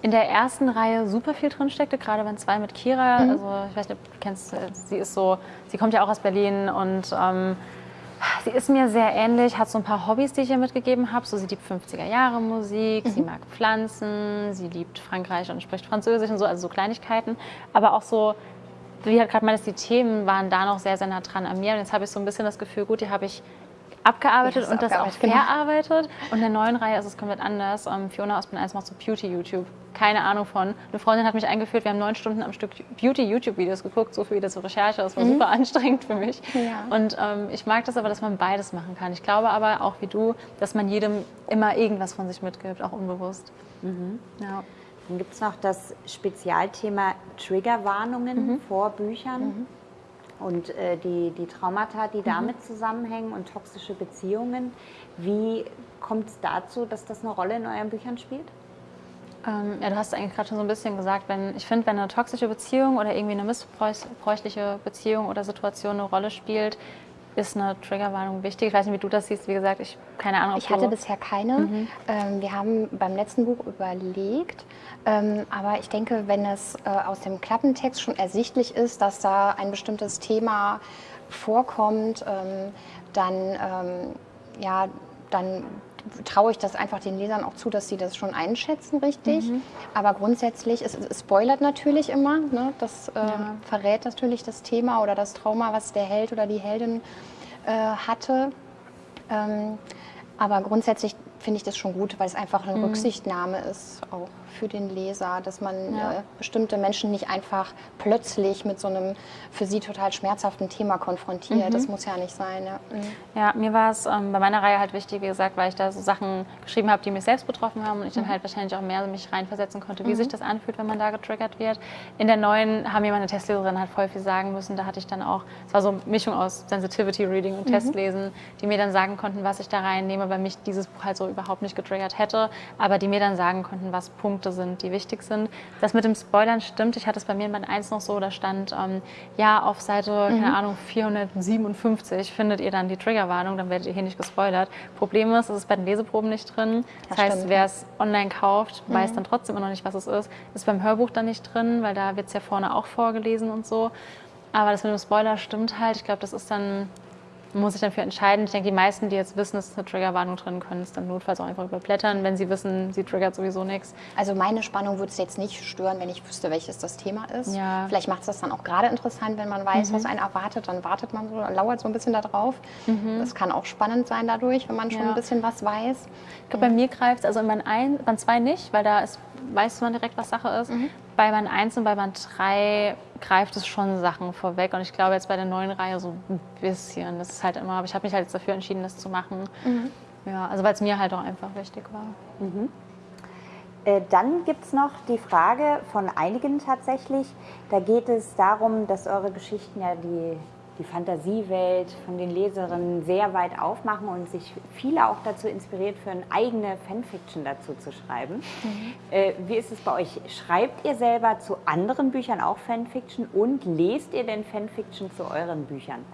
in der ersten Reihe super viel drin steckte, gerade wenn zwei mit Kira, also ich weiß nicht, ob du kennst, äh, sie ist so, sie kommt ja auch aus Berlin und ähm, sie ist mir sehr ähnlich, hat so ein paar Hobbys, die ich ihr mitgegeben habe. So, sie liebt 50er Jahre Musik, sie mag Pflanzen, sie liebt Frankreich und spricht Französisch und so, also so Kleinigkeiten. Aber auch so, wie halt gerade meintest, die Themen waren da noch sehr, sehr nah dran an mir. Und jetzt habe ich so ein bisschen das Gefühl, gut, die habe ich abgearbeitet und das auch genau. verarbeitet. Und in der neuen Reihe ist es komplett anders. Ähm, Fiona aus Bin 1 macht so Beauty-YouTube. Keine Ahnung von. Eine Freundin hat mich eingeführt, wir haben neun Stunden am Stück Beauty-YouTube-Videos geguckt, so viel wie das so Recherche. Das war super anstrengend für mich. Mhm. Ja. Und ähm, ich mag das aber, dass man beides machen kann. Ich glaube aber, auch wie du, dass man jedem immer irgendwas von sich mitgibt, auch unbewusst. Mhm. Ja. Dann gibt es noch das Spezialthema Triggerwarnungen vor Büchern und äh, die, die Traumata, die damit zusammenhängen und toxische Beziehungen. Wie kommt es dazu, dass das eine Rolle in euren Büchern spielt? Ähm, ja, du hast eigentlich gerade schon so ein bisschen gesagt, wenn ich finde, wenn eine toxische Beziehung oder irgendwie eine missbräuchliche Beziehung oder Situation eine Rolle spielt, ist eine Triggerwarnung wichtig. Ich weiß nicht, wie du das siehst. Wie gesagt, ich keine Ahnung. Ich hatte bisher keine. Ähm, wir haben beim letzten Buch überlegt, ähm, aber ich denke, wenn es äh, aus dem Klappentext schon ersichtlich ist, dass da ein bestimmtes Thema vorkommt, ähm, dann ähm, ja, dann traue ich das einfach den Lesern auch zu, dass sie das schon einschätzen, richtig. Mhm. Aber grundsätzlich, es, es spoilert natürlich immer. Ne? Das äh, Ja. verrät natürlich das Thema oder das Trauma, was der Held oder die Heldin äh, hatte. Ähm, aber grundsätzlich finde ich das schon gut, weil es einfach eine Rücksichtnahme ist, auch für den Leser, dass man Ja. äh, bestimmte Menschen nicht einfach plötzlich mit so einem für sie total schmerzhaften Thema konfrontiert. Das muss ja nicht sein. Ja. Mhm. Ja, mir war es ähm, bei meiner Reihe halt wichtig, wie gesagt, weil ich da so Sachen geschrieben habe, die mich selbst betroffen haben und ich dann halt wahrscheinlich auch mehr mich reinversetzen konnte, wie sich das anfühlt, wenn man da getriggert wird. In der neuen haben mir meine Testleserin halt voll viel sagen müssen. Da hatte ich dann auch, es war so eine Mischung aus Sensitivity Reading und Testlesen, die mir dann sagen konnten, was ich da reinnehme, weil mich dieses Buch halt so überhaupt nicht getriggert hätte, aber die mir dann sagen konnten, was Punkte sind, die wichtig sind. Das mit dem Spoilern stimmt. Ich hatte es bei mir in Band 1 noch so, da stand, ähm, ja, auf Seite, keine Ahnung, 457 findet ihr dann die Triggerwarnung, dann werdet ihr hier nicht gespoilert. Problem ist, es ist bei den Leseproben nicht drin. Das, Das heißt, wer es online kauft, weiß dann trotzdem immer noch nicht, was es ist. Ist beim Hörbuch dann nicht drin, weil da wird es ja vorne auch vorgelesen und so. Aber das mit dem Spoiler stimmt halt. Ich glaube, das ist dann, man muss sich dafür entscheiden. Ich denke, die meisten, die jetzt wissen, es ist eine Triggerwarnung drin, können es dann notfalls auch einfach überblättern, wenn sie wissen, sie triggert sowieso nichts. Also meine Spannung würde es jetzt nicht stören, wenn ich wüsste, welches das Thema ist. Ja. Vielleicht macht es das dann auch gerade interessant, wenn man weiß, was einen erwartet. Dann wartet man so, lauert so ein bisschen da drauf. Das kann auch spannend sein dadurch, wenn man schon Ja. ein bisschen was weiß. Ich glaube, bei mir greift es, also in Band 1, Band 2 nicht, weil da ist, weiß man direkt, was Sache ist. Bei Band 1 und bei Band 3 greift es schon Sachen vorweg. Und ich glaube jetzt bei der neuen Reihe so ein bisschen. Das ist halt immer, aber ich habe mich halt jetzt dafür entschieden, das zu machen. Ja, also weil es mir halt auch einfach wichtig war. Äh, Dann gibt es noch die Frage von einigen tatsächlich. Da geht es darum, dass eure Geschichten ja die, die Fantasiewelt von den Leserinnen sehr weit aufmachen und sich viele auch dazu inspiriert, für eine eigene Fanfiction dazu zu schreiben. Äh, wie ist es bei euch? Schreibt ihr selber zu anderen Büchern auch Fanfiction und lest ihr denn Fanfiction zu euren Büchern?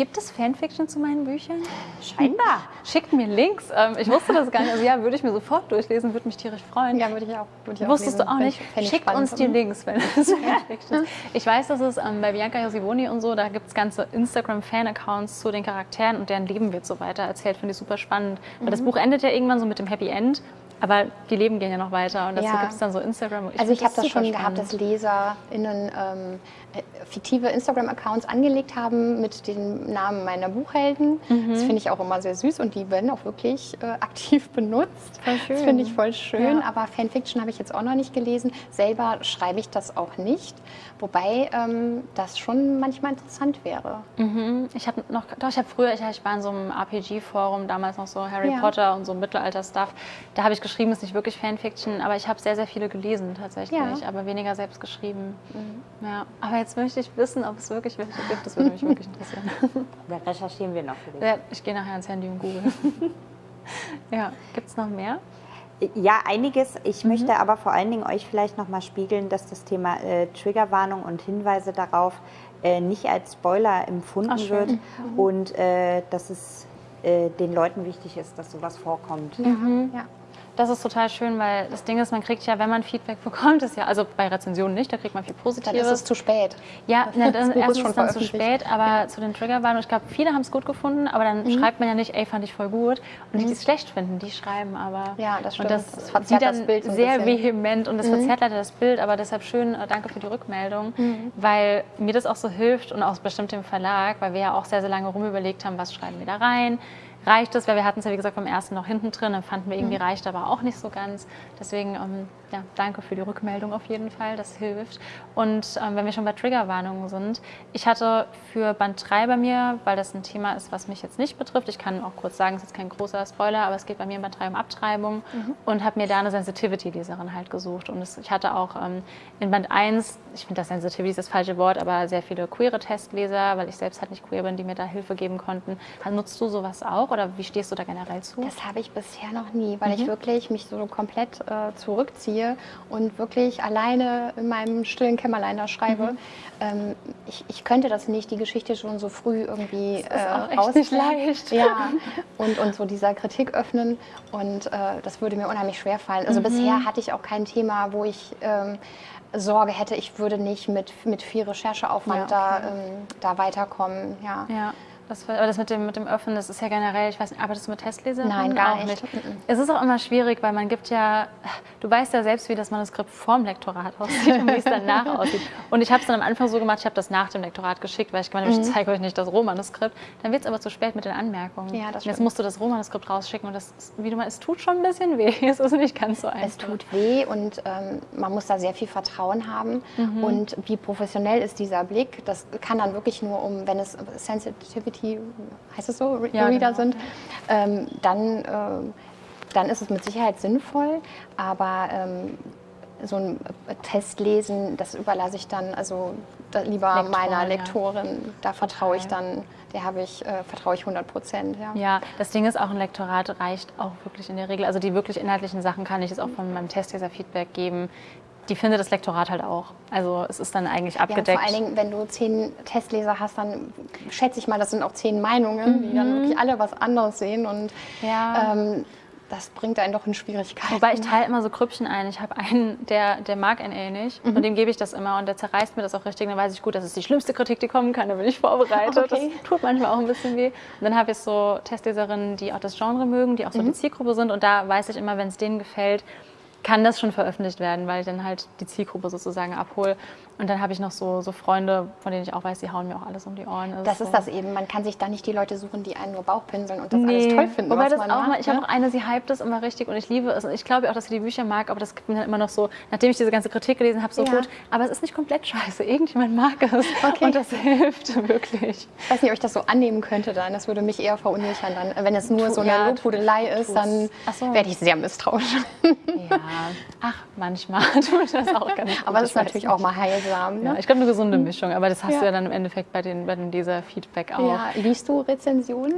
Gibt es Fanfiction zu meinen Büchern? Scheinbar. Schickt mir Links. Ähm, ich wusste das gar nicht. Also ja, würde ich mir sofort durchlesen, würde mich tierisch freuen. Ja, würde ich auch. Würde ich Wusstest lesen. du auch nicht? ich- ich Schickt spannend. uns die Links, wenn es *laughs* Fanfiction ist. Ich weiß, dass es ähm, bei Bianca Josivoni und so, da gibt es ganze Instagram-Fan-Accounts zu den Charakteren und deren Leben wird so weiter erzählt. Finde ich super spannend. Weil Mhm. das Buch endet ja irgendwann so mit dem Happy End, aber die Leben gehen ja noch weiter und dazu Ja. gibt es dann so Instagram. Also find ich habe das super schon gehabt, dass spannend. LeserInnen ähm, äh, fiktive Instagram-Accounts angelegt haben mit den Namen meiner Buchhelden. Mhm. Das finde ich auch immer sehr süß und die werden auch wirklich äh, *laughs* aktiv benutzt. Das finde ich voll schön, Ja. aber Fanfiction habe ich jetzt auch noch nicht gelesen. Selber schreibe ich das auch nicht, wobei ähm, das schon manchmal interessant wäre. Mhm. Ich habe noch, doch, ich habe früher, ich, ich war in so einem RPG-Forum, damals noch so Harry Ja. Potter und so Mittelalter-Stuff. Da habe ich geschrieben, ist nicht wirklich Fanfiction, aber ich habe sehr, sehr viele gelesen tatsächlich, Ja. Mhm. aber weniger selbst geschrieben. Ja. Aber jetzt möchte ich wissen, ob es wirklich welche gibt. Das würde mich wirklich interessieren. *laughs* Da recherchieren wir noch für dich. ja, ich gehe nachher ans Handy und google. *laughs* ja, gibt es noch mehr? Ja, einiges. Ich möchte aber vor allen Dingen euch vielleicht noch mal spiegeln, dass das Thema äh, Triggerwarnung und Hinweise darauf äh, nicht als Spoiler empfunden Ach, wird und äh, dass es äh, den Leuten wichtig ist, dass sowas vorkommt. Ja. Das ist total schön, weil das Ding ist, man kriegt ja, wenn man Feedback *laughs* bekommt, ist ja, also bei Rezensionen nicht, da kriegt man viel Dann Positives. ist es zu spät. Ja, *laughs* ne, Das dann, ist erstens schon ist dann zu spät, aber zu den Triggerwarnungen, ich glaube, viele haben es gut gefunden, aber dann Mhm. schreibt man ja nicht, ey, fand ich voll gut. Und die, die es schlecht finden, die schreiben aber. Ja, das stimmt. Und das, Das verzerrt dann das Bild so sehr bisschen. Mhm. vehement und das verzerrt leider das Bild, aber deshalb schön, äh, danke für die Rückmeldung, Mhm. weil mir das auch so hilft und auch bestimmt dem Verlag, weil wir ja auch sehr, sehr lange rumüberlegt haben, was schreiben wir da rein. Reicht es, weil wir hatten es ja wie gesagt beim ersten noch hinten drin, dann fanden wir irgendwie Mhm. reicht aber auch nicht so ganz. Deswegen ähm, ja, danke für die Rückmeldung auf jeden Fall, das hilft. Und ähm, wenn wir schon bei Triggerwarnungen sind, ich hatte für Band 3 bei mir, weil das ein Thema ist, was mich jetzt nicht betrifft, ich kann auch kurz sagen, es ist jetzt kein großer Spoiler, aber es geht bei mir in Band 3 um Abtreibung und habe mir da eine Sensitivity-Leserin halt gesucht. Und es, ich hatte auch ähm, in Band 1, ich finde das Sensitivity ist das falsche Wort, aber sehr viele queere Testleser, weil ich selbst halt nicht queer bin, die mir da Hilfe geben konnten. Nutzt du sowas auch oder wie stehst du da generell zu? Das habe ich bisher noch nie, weil ich wirklich mich so komplett äh, zurückziehe und wirklich alleine in meinem stillen Kämmerlein da schreibe. Ähm, ich, ich könnte das nicht, die Geschichte schon so früh irgendwie ist auch äh, echt nicht rausstellen. leicht. Ja, *laughs* und, und so dieser Kritik öffnen und äh, das würde mir unheimlich schwer fallen. Also bisher hatte ich auch kein Thema, wo ich ähm, Sorge hätte, ich würde nicht mit, mit viel Rechercheaufwand Ja, okay. da, ähm, da weiterkommen. Ja. Ja. Das, aber das mit dem, mit dem Öffnen, das ist ja generell, ich weiß nicht, arbeitest du mit Testlesern? Nein, gar auch nicht. Es ist auch immer schwierig, weil man gibt ja, du weißt ja selbst, wie das Manuskript vorm Lektorat aussieht und wie es danach *laughs* aussieht. Und ich habe es dann am Anfang so gemacht, ich habe das nach dem Lektorat geschickt, weil ich gemeint habe, ich zeige euch nicht das Rohmanuskript. Dann wird es aber zu spät mit den Anmerkungen. Ja, das Und jetzt stimmt. musst du das Rohmanuskript rausschicken und das, ist, wie du meinst, es tut schon ein bisschen weh. *laughs* Es ist nicht ganz so einfach. Es tut weh und ähm, man muss da sehr viel Vertrauen haben. Mhm. Und wie professionell ist dieser Blick? Das kann dann wirklich nur um, wenn es Sensitivity, heißt es so, Re Ja, Reader genau. sind, ähm, dann, ähm, dann ist es mit Sicherheit sinnvoll. Aber ähm, so ein Testlesen, das überlasse ich dann also lieber Lektoren, meiner ja. Lektorin. Da vertraue ich dann, der habe ich, äh, vertraue ich 100 Prozent. Ja. Ja, das Ding ist auch, ein Lektorat reicht auch wirklich in der Regel. Also die wirklich inhaltlichen Sachen kann ich jetzt auch von meinem Testleser-Feedback geben. Die findet das Lektorat halt auch. Also es ist dann eigentlich Ja, abgedeckt. vor allen Dingen, wenn du zehn Testleser hast, dann schätze ich mal, das sind auch zehn Meinungen, die dann wirklich alle was anderes sehen. Und Mhm. Ja. ähm, das bringt einen doch in Schwierigkeiten. Wobei ich teile immer so Krüppchen ein. Ich habe einen, der, der mag NA nicht Mhm. und dem gebe ich das immer und der zerreißt mir das auch richtig. Und dann weiß ich gut, das ist die schlimmste Kritik, die kommen kann. Da bin ich vorbereitet. Okay. Das tut manchmal auch ein bisschen weh. Und dann habe ich so Testleserinnen, die auch das Genre mögen, die auch so Mhm. die Zielgruppe sind. Und da weiß ich immer, wenn es denen gefällt, kann das schon veröffentlicht werden, weil ich dann halt die Zielgruppe sozusagen abhole. Und dann habe ich noch so, so Freunde, von denen ich auch weiß, die hauen mir auch alles um die Ohren. Also das so. ist das eben. Man kann sich da nicht die Leute suchen, die einen nur Bauchpinseln und das Nee. alles toll finden. Wobei was das man auch macht, mal, ich ne? habe auch eine, sie hypt das immer richtig und ich liebe es. Und ich glaube auch, dass sie die Bücher mag, aber das gibt mir dann immer noch so, nachdem ich diese ganze Kritik gelesen habe, so Ja. gut. Aber es ist nicht komplett scheiße. Irgendjemand mag es. Okay. Und das *laughs* hilft wirklich. Ich weiß nicht, ob ich das so annehmen könnte dann. Das würde mich eher verunsichern dann. Wenn es nur Tu- so eine ja, Lobhudelei ist, dann so. werde ich sehr misstrauisch. Ja. Ach, manchmal *laughs* tut das auch ganz gut. Aber das ist ich natürlich auch mal heilsam. Ja, Ne? ich glaube, eine gesunde Mischung. Aber das hast Ja. du ja dann im Endeffekt bei, den, bei dem Leser-Feedback auch. Ja, liest du Rezensionen?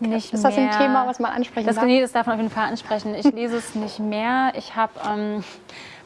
Nicht ist das ein mehr. Thema, was man ansprechen Das, darf? nee, das darf man auf jeden Fall ansprechen. Ich lese es nicht mehr. Ich habe ähm,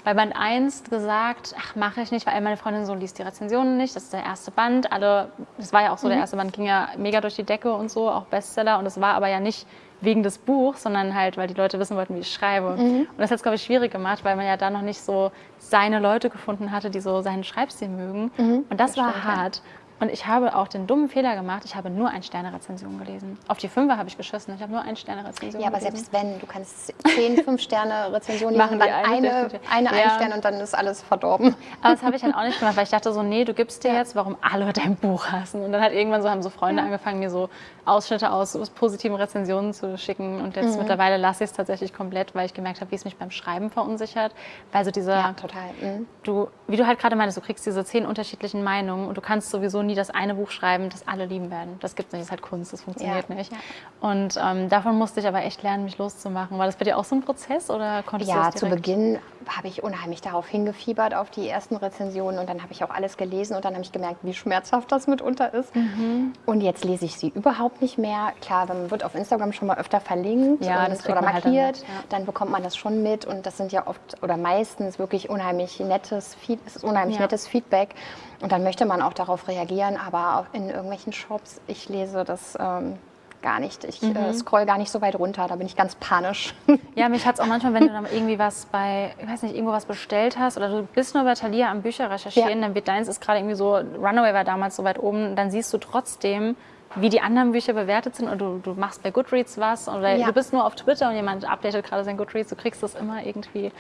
bei Band 1 gesagt, ach, mache ich nicht, weil meine Freundin so liest die Rezensionen nicht. Das ist der erste Band. Alle, das war ja auch so, Mhm. der erste Band ging ja mega durch die Decke und so, auch Bestseller. Und es war aber ja nicht wegen des Buchs, sondern halt, weil die Leute wissen wollten, wie ich schreibe. Mhm. Und das hat es, glaube ich, schwierig gemacht, weil man ja da noch nicht so seine Leute gefunden hatte, die so seinen Schreibstil mögen. Mhm. Und das, war stimmt, ja. Und ich habe auch den dummen Fehler gemacht, ich habe nur Ein-Sterne-Rezension gelesen. Auf die Fünfer habe ich geschissen, ich habe nur Ein-Sterne-Rezension Ja, aber gelesen. selbst wenn, du kannst zehn, *laughs* fünf Sterne Rezensionen Machen dann eine eine, eine Ja. ein Stern und dann ist alles verdorben. Aber das habe ich halt auch nicht gemacht, weil ich dachte so, nee, du gibst dir Ja. jetzt, warum alle dein Buch hassen. Und dann hat irgendwann so, haben so Freunde angefangen, mir so Ausschnitte aus so positiven Rezensionen zu schicken. Und Mhm. jetzt mittlerweile lasse ich es tatsächlich komplett, weil ich gemerkt habe, wie es mich beim Schreiben verunsichert. Weil so dieser, Ja, total. Mhm. du, wie du halt gerade meinst, du kriegst diese zehn unterschiedlichen Meinungen und du kannst sowieso nie das eine Buch schreiben, das alle lieben werden. Das gibt es nicht, das ist halt Kunst, das funktioniert Ja, nicht. ja. Und ähm, davon musste ich aber echt lernen, mich loszumachen. War das bei dir auch so ein Prozess oder konntest du Ja, zu? Beginn habe ich unheimlich darauf hingefiebert, auf die ersten Rezensionen und dann habe ich auch alles gelesen und dann habe ich gemerkt, wie schmerzhaft das mitunter ist. Mhm. Und jetzt lese ich sie überhaupt nicht mehr. Klar, man wird auf Instagram schon mal öfter verlinkt Ja, und, oder man halt dann markiert, mit, ja. dann bekommt man das schon mit und das sind ja oft oder meistens wirklich unheimlich nettes, es ist unheimlich Ja. nettes Feedback und dann möchte man auch darauf reagieren, aber auch in irgendwelchen Shops, ich lese das ähm, gar nicht. Ich Mhm. äh, scroll gar nicht so weit runter, da bin ich ganz panisch. *laughs* Ja, mich hat es auch manchmal, wenn du dann irgendwie was bei, ich weiß nicht, irgendwo was bestellt hast oder du bist nur bei Thalia am Bücher recherchieren, Ja. dann wird deins ist gerade irgendwie so, Runaway war damals so weit oben, dann siehst du trotzdem, wie die anderen Bücher bewertet sind und du, du machst bei Goodreads was oder Ja. du bist nur auf Twitter und jemand updatet gerade sein Goodreads, du kriegst das immer irgendwie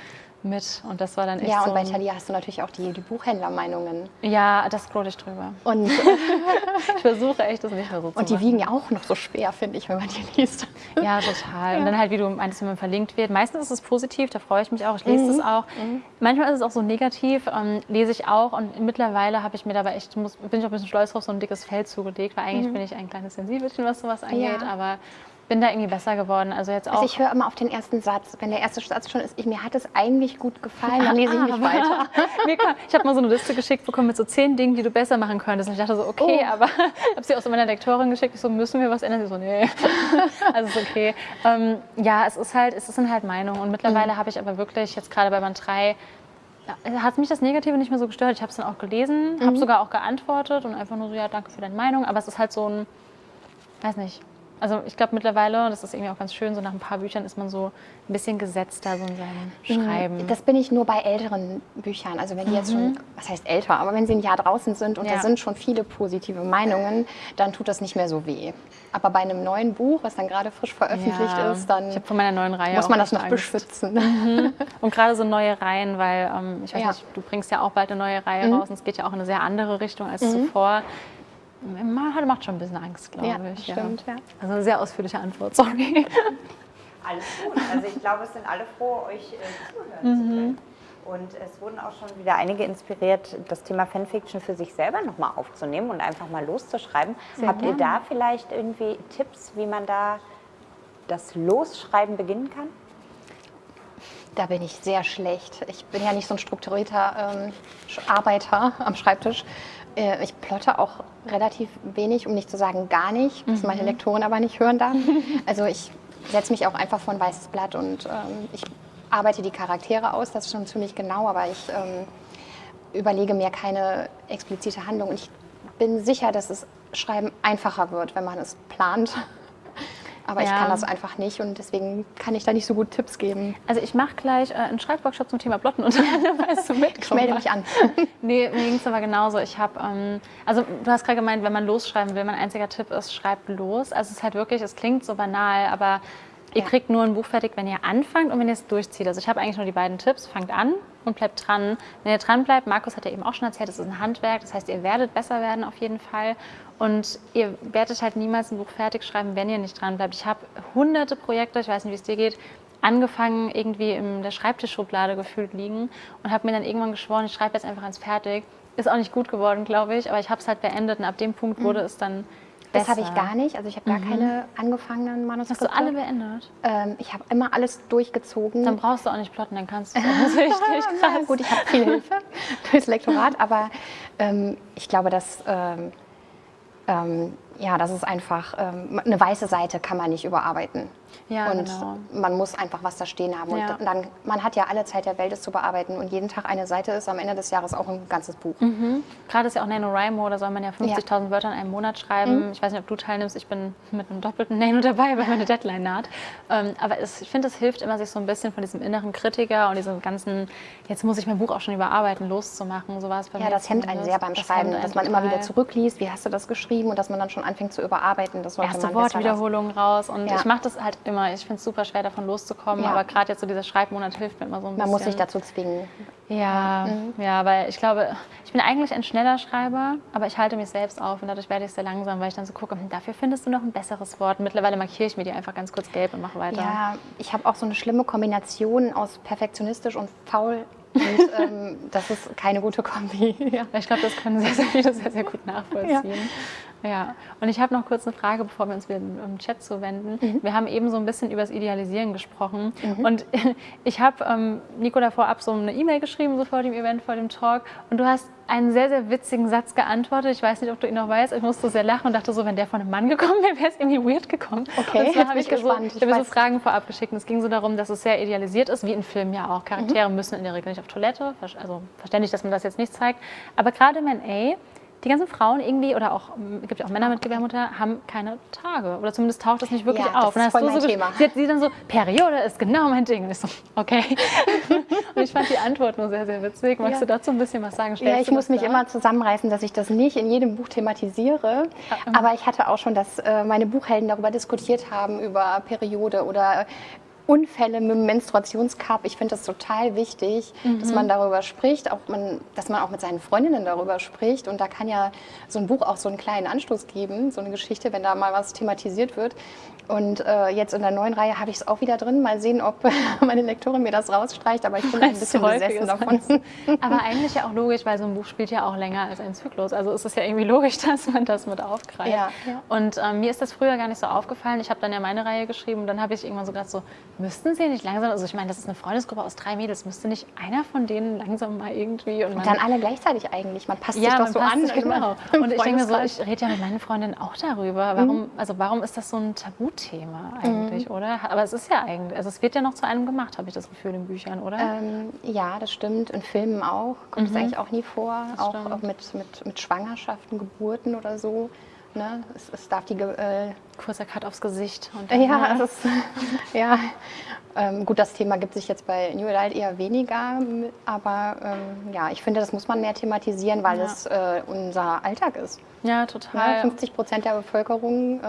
mit und das war dann echt Ja, so. und bei ein- Thalia hast du natürlich auch die, die Buchhändlermeinungen. ja, das scroll ich drüber. Und, *laughs* Ich versuche echt, das nicht mehr so zu und die machen. wiegen ja auch noch so schwer, finde ich, wenn man die liest. Ja, total. Und dann halt, wie du meinst, wenn man verlinkt wird. Meistens ist es positiv, da freue ich mich auch. Ich lese Mhm. es auch. Manchmal ist es auch so negativ, ähm, lese ich auch. Und mittlerweile habe ich mir dabei echt, muss, bin ich auch ein bisschen stolz drauf, so ein dickes Fell zugelegt, weil eigentlich bin ich ein kleines Sensibelchen, was sowas angeht. Ja. Aber bin da irgendwie besser geworden. Also jetzt auch. Also ich höre immer auf den ersten Satz. Wenn der erste Satz schon ist, ich, mir hat es eigentlich gut gefallen, dann lese ich nicht *laughs* weiter. *laughs* Ich habe mal so eine Liste geschickt bekommen mit so zehn Dingen, die du besser machen könntest. Und ich dachte so, okay, Oh. aber *laughs* habe sie auch so meiner Lektorin geschickt. Ich so, müssen wir was ändern? Sie so, nee. also ist okay. Ähm, ja, es ist halt, es sind halt Meinungen. Und mittlerweile Mhm. habe ich aber wirklich jetzt gerade bei Band 3 hat mich das Negative nicht mehr so gestört. Ich habe es dann auch gelesen, Mhm. habe sogar auch geantwortet und einfach nur so, ja, danke für deine Meinung. Aber es ist halt so ein, weiß nicht, Also ich glaube mittlerweile, das ist irgendwie auch ganz schön, so nach ein paar Büchern ist man so ein bisschen gesetzter so in seinem Schreiben. Das bin ich nur bei älteren Büchern. Also wenn die jetzt schon, was heißt älter, aber wenn sie ein Jahr draußen sind und Ja. da sind schon viele positive Meinungen, dann tut das nicht mehr so weh. Aber bei einem neuen Buch, was dann gerade frisch veröffentlicht Ja. ist, dann ich habe von meiner neuen Reihe muss man das noch Angst. beschützen. Und gerade so neue Reihen, weil ähm, ich weiß Ja. Mhm. nicht, du bringst ja auch bald eine neue Reihe raus und es geht ja auch in eine sehr andere Richtung als zuvor. Man hat- macht schon ein bisschen Angst, glaube Ja, ich. stimmt, ja. Also eine sehr ausführliche Antwort, sorry. Alles gut. Also ich glaube, es sind alle froh, euch äh, zuhören zu können. Und es wurden auch schon wieder einige inspiriert, das Thema Fanfiction für sich selber nochmal aufzunehmen und einfach mal loszuschreiben. Habt ihr da vielleicht irgendwie Tipps, wie man da das Losschreiben beginnen kann? Da bin ich sehr schlecht. Ich bin ja nicht so ein strukturierter ähm, Arbeiter *laughs* am Schreibtisch. Äh, ich plotte auch relativ wenig, um nicht zu sagen gar nicht, was meine Lektorin aber nicht hören darf. *laughs* Also ich setze mich auch einfach vor ein weißes Blatt und ähm, ich arbeite die Charaktere aus, das ist schon ziemlich genau, aber ich ähm, überlege mir keine explizite Handlung. Und ich bin sicher, dass es Schreiben einfacher wird, wenn man es plant. Aber ich Ja. kann das einfach nicht und deswegen kann ich da nicht so gut Tipps geben. Also ich mache gleich äh, einen Schreibworkshop zum Thema Plotten und *laughs* weißt du mit. Ich melde mich an. *laughs* Nee, mir ging es aber genauso. Ich habe, ähm, also du hast gerade gemeint, wenn man losschreiben will, mein einziger Tipp ist, schreibt los. Also es ist halt wirklich, es klingt so banal, aber ihr Ja. kriegt nur ein Buch fertig, wenn ihr anfangt und wenn ihr es durchzieht. Also ich habe eigentlich nur die beiden Tipps, fangt an und bleibt dran. Wenn ihr dran bleibt, Markus hat ja eben auch schon erzählt, es ist ein Handwerk, das heißt, ihr werdet besser werden auf jeden Fall. Und ihr werdet halt niemals ein Buch fertig schreiben, wenn ihr nicht dran bleibt. Ich habe hunderte Projekte, ich weiß nicht, wie es dir geht, angefangen irgendwie in der Schreibtischschublade gefühlt liegen und habe mir dann irgendwann geschworen, ich schreibe jetzt einfach ans Fertig. Ist auch nicht gut geworden, glaube ich, aber ich habe es halt beendet und ab dem Punkt wurde es dann Das besser. habe ich gar nicht. Also ich habe gar keine angefangenen Hast Manuskripte. du alle beendet? Ähm, ich habe immer alles durchgezogen. Dann brauchst du auch nicht plotten, dann kannst du *laughs* es. Das richtig krass. Ja, gut, ich habe viel Hilfe *laughs* durchs Lektorat, aber ähm, ich glaube, dass ähm, ähm, ja, das ist einfach ähm, eine weiße Seite kann man nicht überarbeiten. Ja, und genau. man muss einfach was da stehen haben. Ja. Und dann, man hat ja alle Zeit der Welt, es zu bearbeiten. Und jeden Tag eine Seite ist am Ende des Jahres auch ein ganzes Buch. Gerade ist ja auch NaNoWriMo, da soll man ja 50.000 Wörter in einem Monat schreiben. Ich weiß nicht, ob du teilnimmst, ich bin mit einem doppelten Nano dabei, weil meine Deadline naht. Ähm, aber es, ich finde, es hilft immer, sich so ein bisschen von diesem inneren Kritiker und diesem ganzen, jetzt muss ich mein Buch auch schon überarbeiten, loszumachen. So war es bei Ja, mir das hemmt einen sehr beim Das Schreiben, dass man immer wieder zurückliest, wie hast du das geschrieben und dass man dann schon anfängt zu überarbeiten. Das sollte erste man. Wortwiederholungen raus und Ja. ich mache das halt immer. Ich finde es super schwer, davon loszukommen, Ja. aber gerade jetzt so dieser Schreibmonat hilft mir immer so ein Man bisschen. muss sich dazu zwingen. Ja, ja, weil ich glaube, ich bin eigentlich ein schneller Schreiber, aber ich halte mich selbst auf und dadurch werde ich sehr langsam, weil ich dann so gucke, hm, dafür findest du noch ein besseres Wort. Mittlerweile markiere ich mir die einfach ganz kurz gelb und mache weiter. Ja, ich habe auch so eine schlimme Kombination aus perfektionistisch und faul. Und *laughs* ähm, das ist keine gute Kombi. Ja. Ich glaube, das können sehr, sehr viele sehr, sehr gut nachvollziehen. Ja. Und ich habe noch kurz eine Frage, bevor wir uns wieder im Chat zuwenden. Mhm. Wir haben eben so ein bisschen über das Idealisieren gesprochen. Und *laughs* ich habe ähm, Nico davor ab so eine E-Mail geschrieben, so vor dem Event, vor dem Talk. Und du hast einen sehr, sehr witzigen Satz geantwortet. Ich weiß nicht, ob du ihn noch weißt. Ich musste sehr lachen und dachte so, wenn der von einem Mann gekommen wäre, wäre es irgendwie weird gekommen. Okay, und zwar habe ich ich, so, gespannt. ich so Fragen vorab geschickt. Und es ging so darum, dass es sehr idealisiert ist, wie in Filmen ja auch. Charaktere müssen in der Regel nicht auf Toilette. Also verständlich, dass man das jetzt nicht zeigt. Aber gerade im NA, die ganzen Frauen irgendwie, oder auch, es gibt ja auch Männer mit Gebärmutter, haben keine Tage. Oder zumindest taucht das nicht wirklich Ja, das auf. Und ist dann voll mein so, Thema. Sie, sie dann so, Periode ist genau mein Ding. Und ich so, okay. *laughs* und ich fand die Antwort nur sehr, sehr witzig. Magst Ja. du dazu ein bisschen was sagen? Ja, Stellst ich du muss das mich dar? immer zusammenreißen, dass ich das nicht in jedem Buch thematisiere. Aber ich hatte auch schon, dass äh, meine Buchhelden darüber diskutiert haben, über Periode oder Unfälle mit dem Menstruationscup. Ich finde das total wichtig, dass man darüber spricht, auch man, dass man auch mit seinen Freundinnen darüber spricht. Und da kann ja so ein Buch auch so einen kleinen Anstoß geben, so eine Geschichte, wenn da mal was thematisiert wird. Und äh, jetzt in der neuen Reihe habe ich es auch wieder drin. Mal sehen, ob *laughs* meine Lektorin mir das rausstreicht. Aber ich bin ein *laughs* bisschen besessen davon. *laughs* Aber eigentlich ja auch logisch, weil so ein Buch spielt ja auch länger als ein Zyklus. Also ist es ja irgendwie logisch, dass man das mit aufgreift. Ja, ja. Und ähm, mir ist das früher gar nicht so aufgefallen. Ich habe dann ja meine Reihe geschrieben und dann habe ich irgendwann so gedacht, so, müssten sie nicht langsam, also ich meine, das ist eine Freundesgruppe aus drei Mädels, müsste nicht einer von denen langsam mal irgendwie und Und dann alle gleichzeitig eigentlich. Man passt ja, sich doch so an. sich, also genau. Und ich denke mir so, ich rede ja mit meinen Freundinnen auch darüber. Warum, also warum ist das so ein Tabuthema eigentlich, oder? Aber es ist ja eigentlich, also es wird ja noch zu einem gemacht, habe ich das Gefühl in Büchern, oder? ähm, ja, das stimmt. In Filmen auch. Kommt es eigentlich auch nie vor. Auch, auch mit, mit, mit Schwangerschaften, Geburten oder so. ne, es, es darf die, äh, Kurzer Cut aufs Gesicht. Und ja, es ist, *laughs* ja. Ähm, gut, das Thema gibt sich jetzt bei New Adult eher weniger, aber ähm, ja, ich finde, das muss man mehr thematisieren, weil Ja. es äh, unser Alltag ist. ja, Ja, total. 50 Prozent der Bevölkerung äh,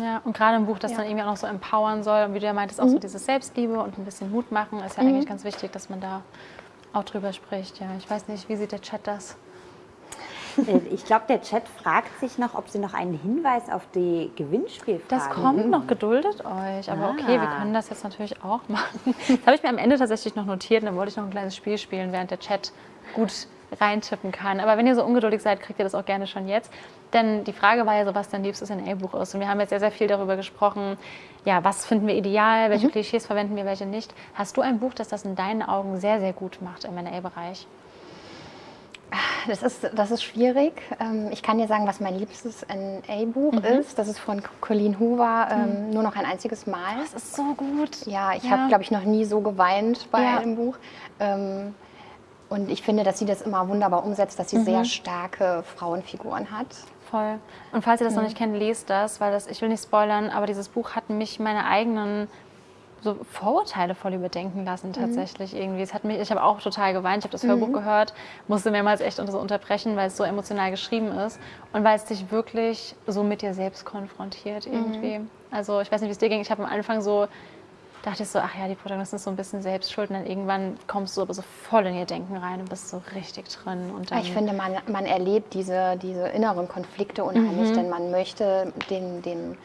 Ja, und gerade ein Buch, das Ja. dann irgendwie auch noch so empowern soll. Und wie du ja meintest, auch so dieses Selbstliebe und ein bisschen Mut machen, ist ja eigentlich ganz wichtig, dass man da auch drüber spricht. Ja, ich weiß nicht, wie sieht der Chat das? Äh, Ich glaube, der Chat fragt sich noch, ob sie noch einen Hinweis auf die Gewinnspielfrage Das kommt noch, geduldet euch. Aber okay, wir Ah. können das jetzt natürlich auch machen. *laughs* Das habe ich mir am Ende tatsächlich noch notiert und dann wollte ich noch ein kleines Spiel spielen, während der Chat gut reintippen kann. Aber wenn ihr so ungeduldig seid, kriegt ihr das auch gerne schon jetzt. Denn die Frage war ja so, was dein liebstes NA-Buch ist. Und wir haben jetzt sehr, sehr viel darüber gesprochen, ja, was finden wir ideal, welche Klischees verwenden wir, welche nicht. Hast du ein Buch, das das in deinen Augen sehr, sehr gut macht im NA-Bereich? Das ist, das ist schwierig. Ähm, Ich kann dir sagen, was mein liebstes NA-Buch ist. Das ist von Colleen Hoover, ähm, nur noch ein einziges Mal. Das ist so gut. Ja, ich Ja. habe, glaube ich, noch nie so geweint bei Ja. einem Buch. Ähm, und ich finde, dass sie das immer wunderbar umsetzt, dass sie sehr starke Frauenfiguren hat. Voll. Und falls ihr das noch nicht kennt, lest das, weil das, ich will nicht spoilern, aber dieses Buch hat mich meine eigenen so Vorurteile voll überdenken lassen tatsächlich irgendwie. Es hat mich, ich habe auch total geweint, ich habe das Hörbuch gehört, musste mehrmals echt unter so unterbrechen, weil es so emotional geschrieben ist und weil es dich wirklich so mit dir selbst konfrontiert irgendwie. Also ich weiß nicht, wie es dir ging. Ich habe am Anfang so dachte ich so, ach ja, die Protagonistin ist so ein bisschen selbst schuld und dann irgendwann kommst du aber so voll in ihr Denken rein und bist so richtig drin. Und dann, Ich finde, man, man erlebt diese, diese inneren Konflikte unheimlich, denn man möchte den, den,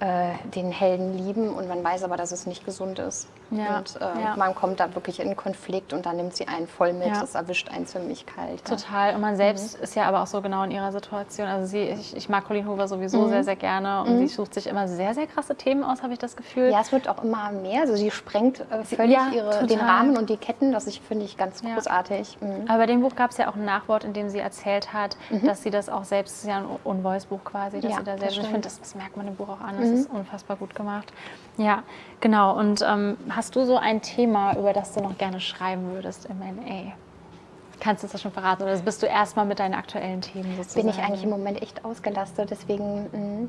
äh, den Helden lieben und man weiß aber, dass es nicht gesund ist. Ja, Und äh, ja. man kommt da wirklich in Konflikt und dann nimmt sie einen voll mit. Ja. Das erwischt einen ziemlich kalt. Total. Und man selbst ist ja aber auch so genau in ihrer Situation. Also sie, ich, ich mag Colleen Hoover sowieso Mhm. sehr, sehr gerne und sie sucht sich immer sehr, sehr krasse Themen aus, habe ich das Gefühl. Ja, es wird auch immer mehr. Also sie sprengt äh, völlig ihre, den. Rahmen und die Ketten. Das ich, finde ich ganz großartig. Mhm. Aber bei dem Buch gab es ja auch ein Nachwort, in dem sie erzählt hat, dass sie das auch selbst, es ist ja ein Un-Voice-Buch quasi, dass sie da das selbst, und ich finde, das, das merkt man im Buch auch an, das ist unfassbar gut gemacht. Ja, genau. Und ähm, hast du so ein Thema, über das du noch gerne schreiben würdest im NA? Kannst du das schon verraten oder bist du erstmal mit deinen aktuellen Themen sozusagen? Bin ich eigentlich im Moment echt ausgelastet. Deswegen, mh.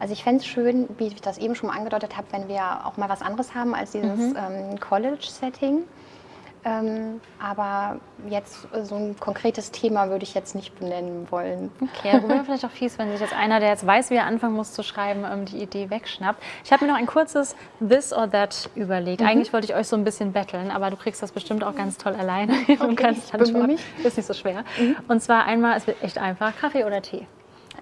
also ich fände es schön, wie ich das eben schon mal angedeutet habe, wenn wir auch mal was anderes haben als dieses ähm, College-Setting. Ähm, aber jetzt äh, so ein konkretes Thema würde ich jetzt nicht benennen wollen. Okay, darüber wäre vielleicht auch fies, wenn sich jetzt einer, der jetzt weiß, wie er anfangen muss zu schreiben, ähm, die Idee wegschnappt. Ich habe mir noch ein kurzes This or That überlegt. Eigentlich wollte ich euch so ein bisschen betteln, aber du kriegst das bestimmt auch ganz toll alleine *laughs* und kannst ich dann schon. mich. Ist nicht so schwer. Und zwar einmal, es wird echt einfach, Kaffee oder Tee?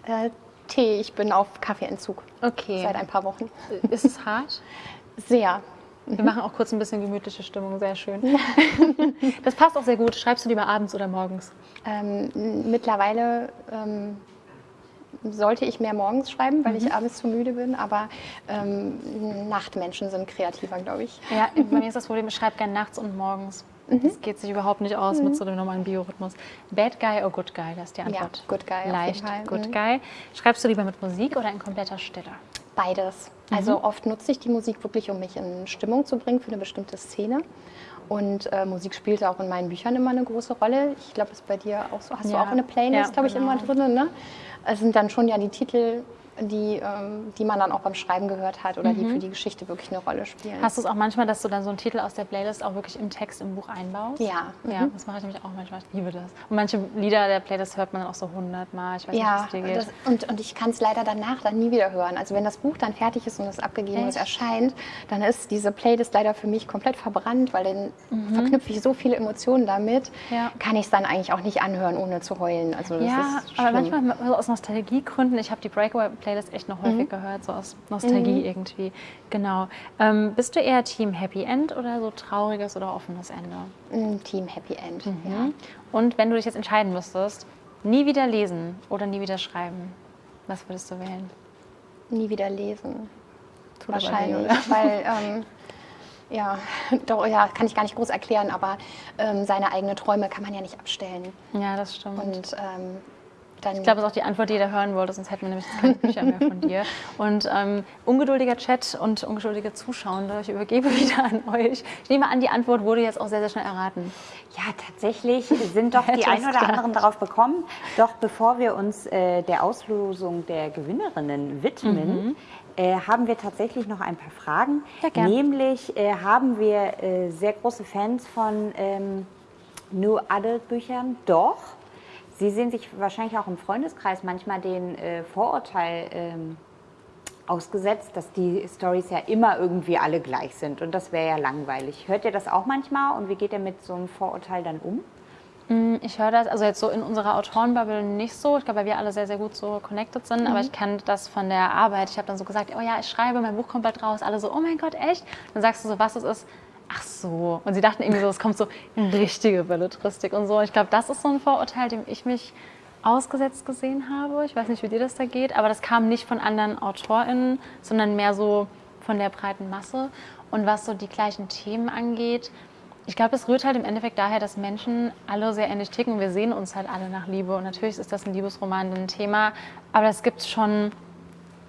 Äh, Tee, ich bin auf Kaffeeentzug Okay. seit ein paar Wochen. Ist es hart? *laughs* Sehr. Wir machen auch kurz ein bisschen gemütliche Stimmung, sehr schön. *laughs* Das passt auch sehr gut. Schreibst du lieber abends oder morgens? Ähm, mittlerweile ähm, sollte ich mehr morgens schreiben, weil ich abends zu müde bin, aber ähm, Nachtmenschen sind kreativer, glaube ich. Ja, *laughs* bei mir ist das Problem, ich schreibe gerne nachts und morgens. Das geht sich überhaupt nicht aus mit so dem normalen Biorhythmus. Bad Guy or Good Guy, das ist die Antwort. Good Guy Leicht. Good Mhm. Guy. Schreibst du lieber mit Musik oder in kompletter Stille? Beides. Also oft nutze ich die Musik wirklich, um mich in Stimmung zu bringen für eine bestimmte Szene. Und äh, Musik spielt auch in meinen Büchern immer eine große Rolle. Ich glaube, das ist bei dir auch so. Hast du Ja. auch eine Playlist, Ja, glaube ich, genau. immer drin. Ne? Es sind dann schon ja die Titel, die, ähm, die man dann auch beim Schreiben gehört hat oder die für die Geschichte wirklich eine Rolle spielen. Hast du es auch manchmal, dass du dann so einen Titel aus der Playlist auch wirklich im Text im Buch einbaust? Ja. Ja, das mache ich nämlich auch manchmal. Ich liebe das. Und manche Lieder der Playlist hört man dann auch so hundertmal. Ich weiß nicht, wie Ja, es dir geht. das, und, und ich kann es leider danach dann nie wieder hören. Also wenn das Buch dann fertig ist und es abgegeben Echt? erscheint, dann ist diese Playlist leider für mich komplett verbrannt, weil dann Mhm. verknüpfe ich so viele Emotionen damit, Ja. kann ich es dann eigentlich auch nicht anhören, ohne zu heulen. Also das Ja, ist aber manchmal so aus Nostalgiegründen. Ich habe die Breakaway-Playlist echt noch häufig gehört, so aus Nostalgie irgendwie. Genau. Ähm, bist du eher Team Happy End oder so trauriges oder offenes Ende? Ein Team Happy End. Mhm. Ja. Und wenn du dich jetzt entscheiden müsstest, nie wieder lesen oder nie wieder schreiben, was würdest du wählen? Nie wieder lesen. Tut weh, Wahrscheinlich. oder? *laughs* weil, ähm, ja, *laughs* doch, ja, kann ich gar nicht groß erklären, aber ähm, seine eigenen Träume kann man ja nicht abstellen. Ja, das stimmt. Und ähm, Dann ich glaube, das ist auch die Antwort, die jeder hören wollte, sonst hätten wir nämlich keine *laughs* Bücher mehr von dir. Und ähm, ungeduldiger Chat und ungeduldige Zuschauende, ich übergebe *laughs* wieder an euch. Ich nehme an, die Antwort wurde jetzt auch sehr, sehr schnell erraten. Ja, tatsächlich sind doch *laughs* die ein oder anderen darauf bekommen. Doch bevor wir uns äh, der Auslosung der Gewinnerinnen widmen, mhm. äh, haben wir tatsächlich noch ein paar Fragen. Ja, Nämlich äh, haben wir äh, sehr große Fans von ähm, New Adult Büchern. Doch Sie sehen sich wahrscheinlich auch im Freundeskreis manchmal den äh, Vorurteil ähm, ausgesetzt, dass die Stories ja immer irgendwie alle gleich sind und das wäre ja langweilig. Hört ihr das auch manchmal und wie geht ihr mit so einem Vorurteil dann um? Mm, ich höre das, also jetzt so in unserer Autorenbubble nicht so. Ich glaube, weil wir alle sehr, sehr gut so connected sind. Mhm. Aber ich kenne das von der Arbeit. Ich habe dann so gesagt, oh ja, ich schreibe, mein Buch kommt bald raus. Alle so, oh mein Gott, echt? Dann sagst du so, was es ist ach so. Und sie dachten irgendwie so, es kommt so richtige Belletristik und so. Ich glaube, das ist so ein Vorurteil, dem ich mich ausgesetzt gesehen habe. Ich weiß nicht, wie dir das da geht, aber das kam nicht von anderen AutorInnen, sondern mehr so von der breiten Masse. Und was so die gleichen Themen angeht, ich glaube, es rührt halt im Endeffekt daher, dass Menschen alle sehr ähnlich ticken. Wir sehen uns halt alle nach Liebe. Und natürlich ist das ein Liebesroman ein Thema, aber es gibt schon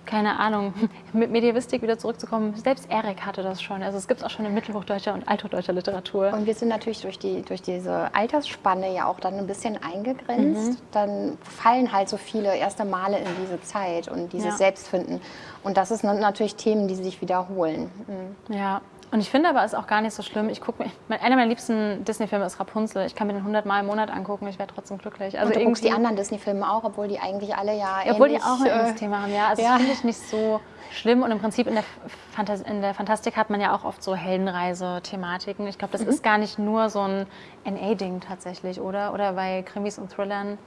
keine Ahnung, *laughs* mit Medievistik wieder zurückzukommen, selbst Erik hatte das schon. Also es gibt es auch schon in mittelhochdeutscher und althochdeutscher Literatur. Und wir sind natürlich durch, die, durch diese Altersspanne ja auch dann ein bisschen eingegrenzt. Mhm. Dann fallen halt so viele erste Male in diese Zeit und dieses ja. Selbstfinden. Und das sind natürlich Themen, die sich wiederholen. Mhm. Ja, und ich finde aber, es ist auch gar nicht so schlimm. Ich gucke mir, einer meiner liebsten Disney-Filme ist Rapunzel. Ich kann mir den 100 Mal im Monat angucken, ich wäre trotzdem glücklich. Also und du guckst die anderen Disney-Filme auch, obwohl die eigentlich alle ja, Obwohl die auch ein äh, Thema haben, ja. Also ja. das finde ich nicht so schlimm. Und im Prinzip in der, Fantas in der Fantastik hat man ja auch oft so Heldenreise-Thematiken. Ich glaube, das mhm. ist gar nicht nur so ein NA-Ding tatsächlich, oder? Oder bei Krimis und Thrillern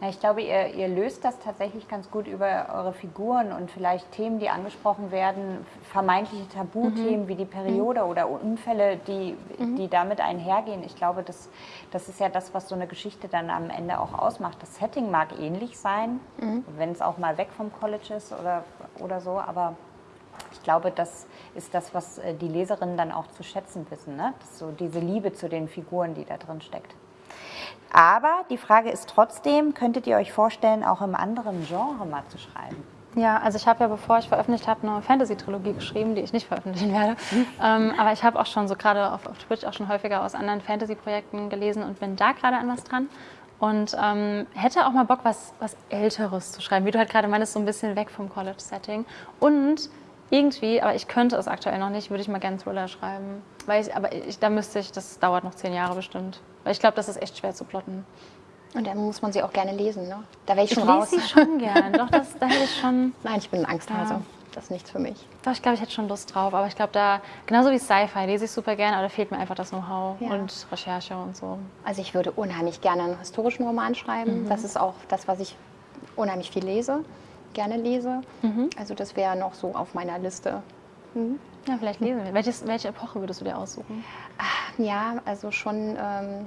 na, ich glaube, ihr, ihr, löst das tatsächlich ganz gut über eure Figuren und vielleicht Themen, die angesprochen werden, vermeintliche Tabuthemen mhm. wie die Periode mhm. oder Unfälle, die, mhm. die damit einhergehen. Ich glaube, das, das ist ja das, was so eine Geschichte dann am Ende auch ausmacht. Das Setting mag ähnlich sein, mhm. wenn es auch mal weg vom College ist oder, oder so, aber ich glaube, das ist das, was äh, die Leserinnen dann auch zu schätzen wissen. Ne? so diese Liebe zu den Figuren, die da drin steckt. Aber die Frage ist trotzdem, könntet ihr euch vorstellen, auch im anderen Genre mal zu schreiben? Ja, also ich habe ja, bevor ich veröffentlicht habe, eine Fantasy-Trilogie geschrieben, die ich nicht veröffentlichen werde. Ähm, aber ich habe auch schon so gerade auf, auf, Twitch auch schon häufiger aus anderen Fantasy-Projekten gelesen und bin da gerade an was dran. Und ähm, hätte auch mal Bock, was, was Älteres zu schreiben, wie du halt gerade meinst, so ein bisschen weg vom College-Setting. Und irgendwie, aber ich könnte es aktuell noch nicht, würde ich mal gerne Thriller schreiben. Weil ich, aber ich, da müsste ich, das dauert noch zehn Jahre bestimmt. Weil ich glaube, das ist echt schwer zu plotten. Und dann muss man sie auch gerne lesen, ne? Da wäre ich schon ich raus. Ich lese sie schon gern. Doch, das, da hätte ich schon... *laughs* Nein, ich bin ein Angsthase. Ja. Das ist nichts für mich. Doch, ich glaube, ich hätte schon Lust drauf. Aber ich glaube, da, genauso wie Sci-Fi, lese ich super gerne, aber da fehlt mir einfach das Know-how ja. und Recherche und so. Also ich würde unheimlich gerne einen historischen Roman schreiben. Mhm. Das ist auch das, was ich unheimlich viel lese, gerne lese. Mhm. Also das wäre noch so auf meiner Liste. Mhm. Ja, vielleicht lesen wir. Welches, welche Epoche würdest du dir aussuchen? Ja, also schon ähm,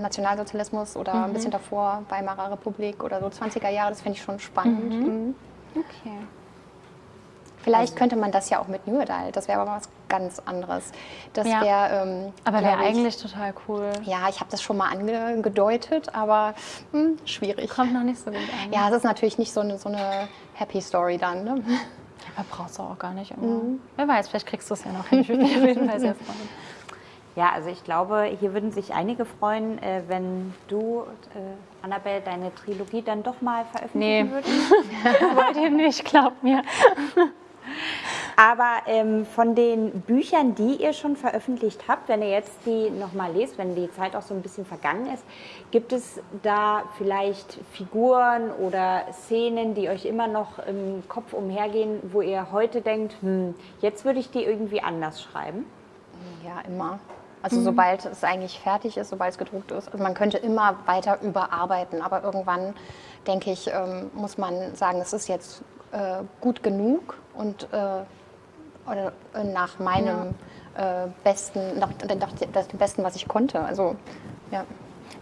Nationalsozialismus oder mhm. ein bisschen davor, Weimarer Republik oder so 20er Jahre, das fände ich schon spannend. Mhm. mhm. Okay. Vielleicht also. könnte man das ja auch mit New Adult, das wäre aber was ganz anderes. Das ja. wäre. Ähm, aber wäre eigentlich total cool. Ja, ich habe das schon mal angedeutet, aber hm, schwierig. Kommt noch nicht so gut an. Ja, es ist natürlich nicht so eine, so eine Happy Story dann. Ne? Aber brauchst du auch gar nicht immer. Mhm. Wer weiß, vielleicht kriegst du es ja noch hin. Ich würde mich auf jeden Fall sehr *laughs* freuen. Ja, also ich glaube, hier würden sich einige freuen, äh, wenn du, äh, Annabelle, deine Trilogie dann doch mal veröffentlichen nee. würdest. *laughs* Wollt ihr nicht, glaubt mir. *laughs* Aber ähm, von den Büchern, die ihr schon veröffentlicht habt, wenn ihr jetzt die nochmal lest, wenn die Zeit auch so ein bisschen vergangen ist, gibt es da vielleicht Figuren oder Szenen, die euch immer noch im Kopf umhergehen, wo ihr heute denkt, hm, jetzt würde ich die irgendwie anders schreiben? Ja, immer. Also mhm. sobald es eigentlich fertig ist, sobald es gedruckt ist. Also man könnte immer weiter überarbeiten, aber irgendwann, denke ich, ähm, muss man sagen, es ist jetzt äh, gut genug und äh, oder äh, nach meinem ja. äh, besten, nach, nach, das Besten, was ich konnte. Also, ja.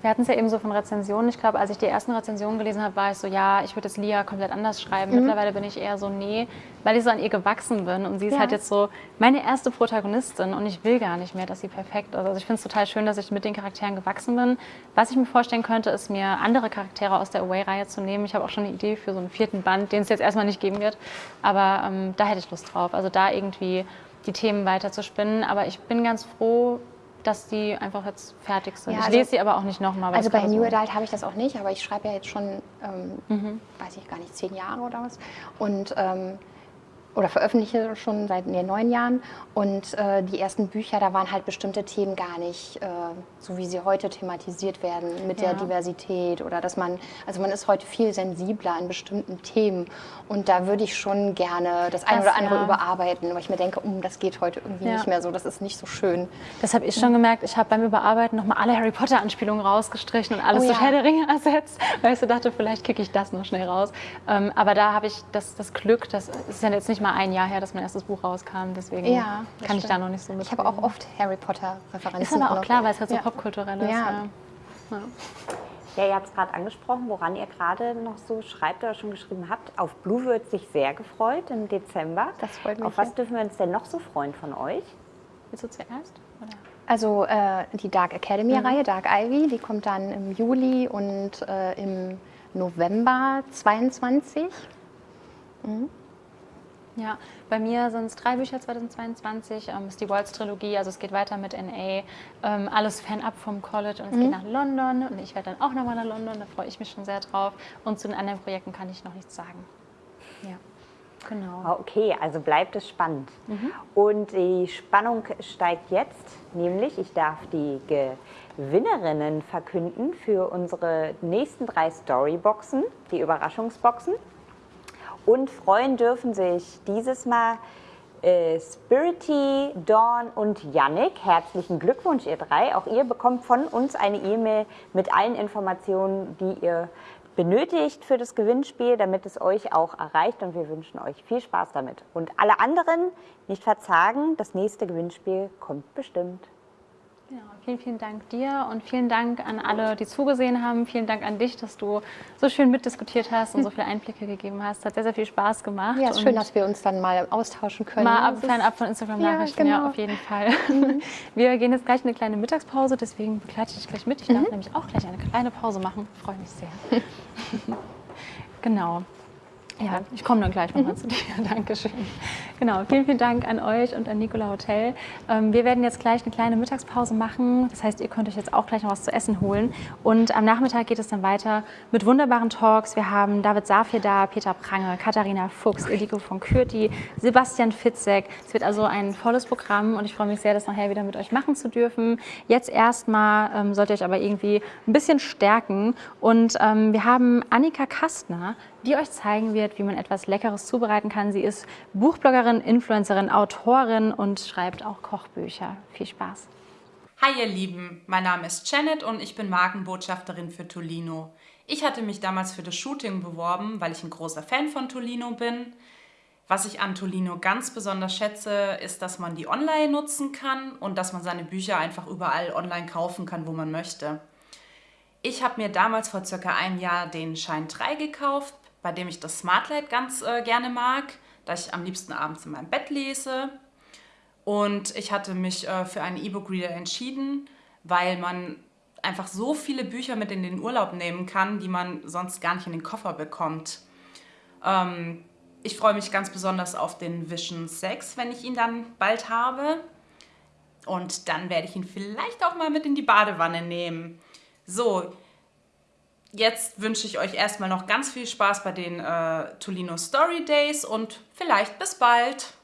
Wir hatten es ja eben so von Rezensionen. Ich glaube, als ich die ersten Rezensionen gelesen habe, war ich so, ja, ich würde jetzt Lia komplett anders schreiben. Mhm. Mittlerweile bin ich eher so, nee, weil ich so an ihr gewachsen bin. Und sie ist ja. halt jetzt so meine erste Protagonistin und ich will gar nicht mehr, dass sie perfekt ist. Also ich finde es total schön, dass ich mit den Charakteren gewachsen bin. Was ich mir vorstellen könnte, ist mir andere Charaktere aus der Away-Reihe zu nehmen. Ich habe auch schon eine Idee für so einen vierten Band, den es jetzt erstmal nicht geben wird. Aber ähm, da hätte ich Lust drauf. Also da irgendwie die Themen weiter zu spinnen. Aber ich bin ganz froh, dass die einfach jetzt fertig sind. Ja, ich also, lese sie aber auch nicht nochmal. Also bei New so Adult habe ich das auch nicht, aber ich schreibe ja jetzt schon, ähm, mhm. weiß ich gar nicht, zehn Jahre oder was. Und ähm, oder veröffentliche schon seit nee, neun Jahren. Und äh, die ersten Bücher, da waren halt bestimmte Themen gar nicht äh, so, wie sie heute thematisiert werden mit ja. der Diversität oder dass man, also man ist heute viel sensibler an bestimmten Themen. Und da würde ich schon gerne das eine oder andere ja. überarbeiten, weil ich mir denke, um, das geht heute irgendwie ja. nicht mehr so, das ist nicht so schön. Das habe ich schon gemerkt. Ich habe beim Überarbeiten nochmal alle Harry Potter-Anspielungen rausgestrichen und alles oh, durch Herr der Ringe ersetzt, weil ich so dachte, vielleicht kicke ich das noch schnell raus. Ähm, aber da habe ich das, das Glück, das ist ja jetzt nicht mal ein Jahr her, dass mein erstes Buch rauskam. Deswegen ja, kann ich da noch nicht so mit. Ich habe auch oft Harry Potter-Referenzen. Ist aber auch klar, weil es halt so ja. popkulturell ist. Ja. ja. Ja, ihr habt es gerade angesprochen, woran ihr gerade noch so schreibt oder schon geschrieben habt. Auf Blue wird sich sehr gefreut im Dezember. Das freut mich. Auf was dürfen wir uns denn noch so freuen von euch? Willst du zuerst? Oder? Also äh, die Dark Academy-Reihe, mhm. Dark Ivy, die kommt dann im Juli und äh, im November 22. Mhm. Ja, bei mir sind es drei Bücher 2022. Ähm, ist die Waltz-Trilogie, also es geht weiter mit NA. Ähm, alles fernab vom College und es mhm. geht nach London und ich werde dann auch nochmal nach London, da freue ich mich schon sehr drauf. Und zu den anderen Projekten kann ich noch nichts sagen. Ja. Genau. Ah, okay, also bleibt es spannend. Mhm. Und die Spannung steigt jetzt, nämlich ich darf die Gewinnerinnen verkünden für unsere nächsten drei Storyboxen, die Überraschungsboxen. Und freuen dürfen sich dieses Mal äh, Spirity, Dawn und Yannick. Herzlichen Glückwunsch, ihr drei. Auch ihr bekommt von uns eine E-Mail mit allen Informationen, die ihr benötigt für das Gewinnspiel, damit es euch auch erreicht. Und wir wünschen euch viel Spaß damit. Und alle anderen nicht verzagen, das nächste Gewinnspiel kommt bestimmt. Ja, vielen, vielen Dank dir und vielen Dank an alle, die zugesehen haben. Vielen Dank an dich, dass du so schön mitdiskutiert hast und so viele Einblicke gegeben hast. Hat sehr, sehr viel Spaß gemacht. Ja, es ist schön, dass wir uns dann mal austauschen können. Mal ab, fernab von Instagram-Nachrichten, ja, genau. ja, auf jeden Fall. Mhm. *laughs* Wir gehen jetzt gleich in eine kleine Mittagspause, deswegen begleite ich dich gleich mit. Ich darf mhm. nämlich auch gleich eine kleine Pause machen. Freue mich sehr. *laughs* *laughs* genau. Ja, ich komme dann gleich nochmal mhm. zu dir. *laughs* Dankeschön. Genau, vielen, vielen Dank an euch und an Nicola Hotel. Ähm, wir werden jetzt gleich eine kleine Mittagspause machen. Das heißt, ihr könnt euch jetzt auch gleich noch was zu essen holen. Und am Nachmittag geht es dann weiter mit wunderbaren Talks. Wir haben David Safir da, Peter Prange, Katharina Fuchs, Eliko von Kürti, Sebastian Fitzek. Es wird also ein volles Programm und ich freue mich sehr, das nachher wieder mit euch machen zu dürfen. Jetzt erstmal ähm, sollt ihr euch aber irgendwie ein bisschen stärken. Und ähm, wir haben Annika Kastner, die euch zeigen wird, wie man etwas Leckeres zubereiten kann. Sie ist Buchbloggerin, Influencerin, Autorin und schreibt auch Kochbücher. Viel Spaß! Hi ihr Lieben, mein Name ist Janet und ich bin Markenbotschafterin für Tolino. Ich hatte mich damals für das Shooting beworben, weil ich ein großer Fan von Tolino bin. Was ich an Tolino ganz besonders schätze, ist, dass man die online nutzen kann und dass man seine Bücher einfach überall online kaufen kann, wo man möchte. Ich habe mir damals vor circa einem Jahr den Schein 3 gekauft, bei dem ich das Smartlight ganz äh, gerne mag, da ich am liebsten abends in meinem Bett lese. Und ich hatte mich äh, für einen E-Book-Reader entschieden, weil man einfach so viele Bücher mit in den Urlaub nehmen kann, die man sonst gar nicht in den Koffer bekommt. Ähm, ich freue mich ganz besonders auf den Vision 6, wenn ich ihn dann bald habe. Und dann werde ich ihn vielleicht auch mal mit in die Badewanne nehmen. So, Jetzt wünsche ich euch erstmal noch ganz viel Spaß bei den äh, Tolino Story Days und vielleicht bis bald.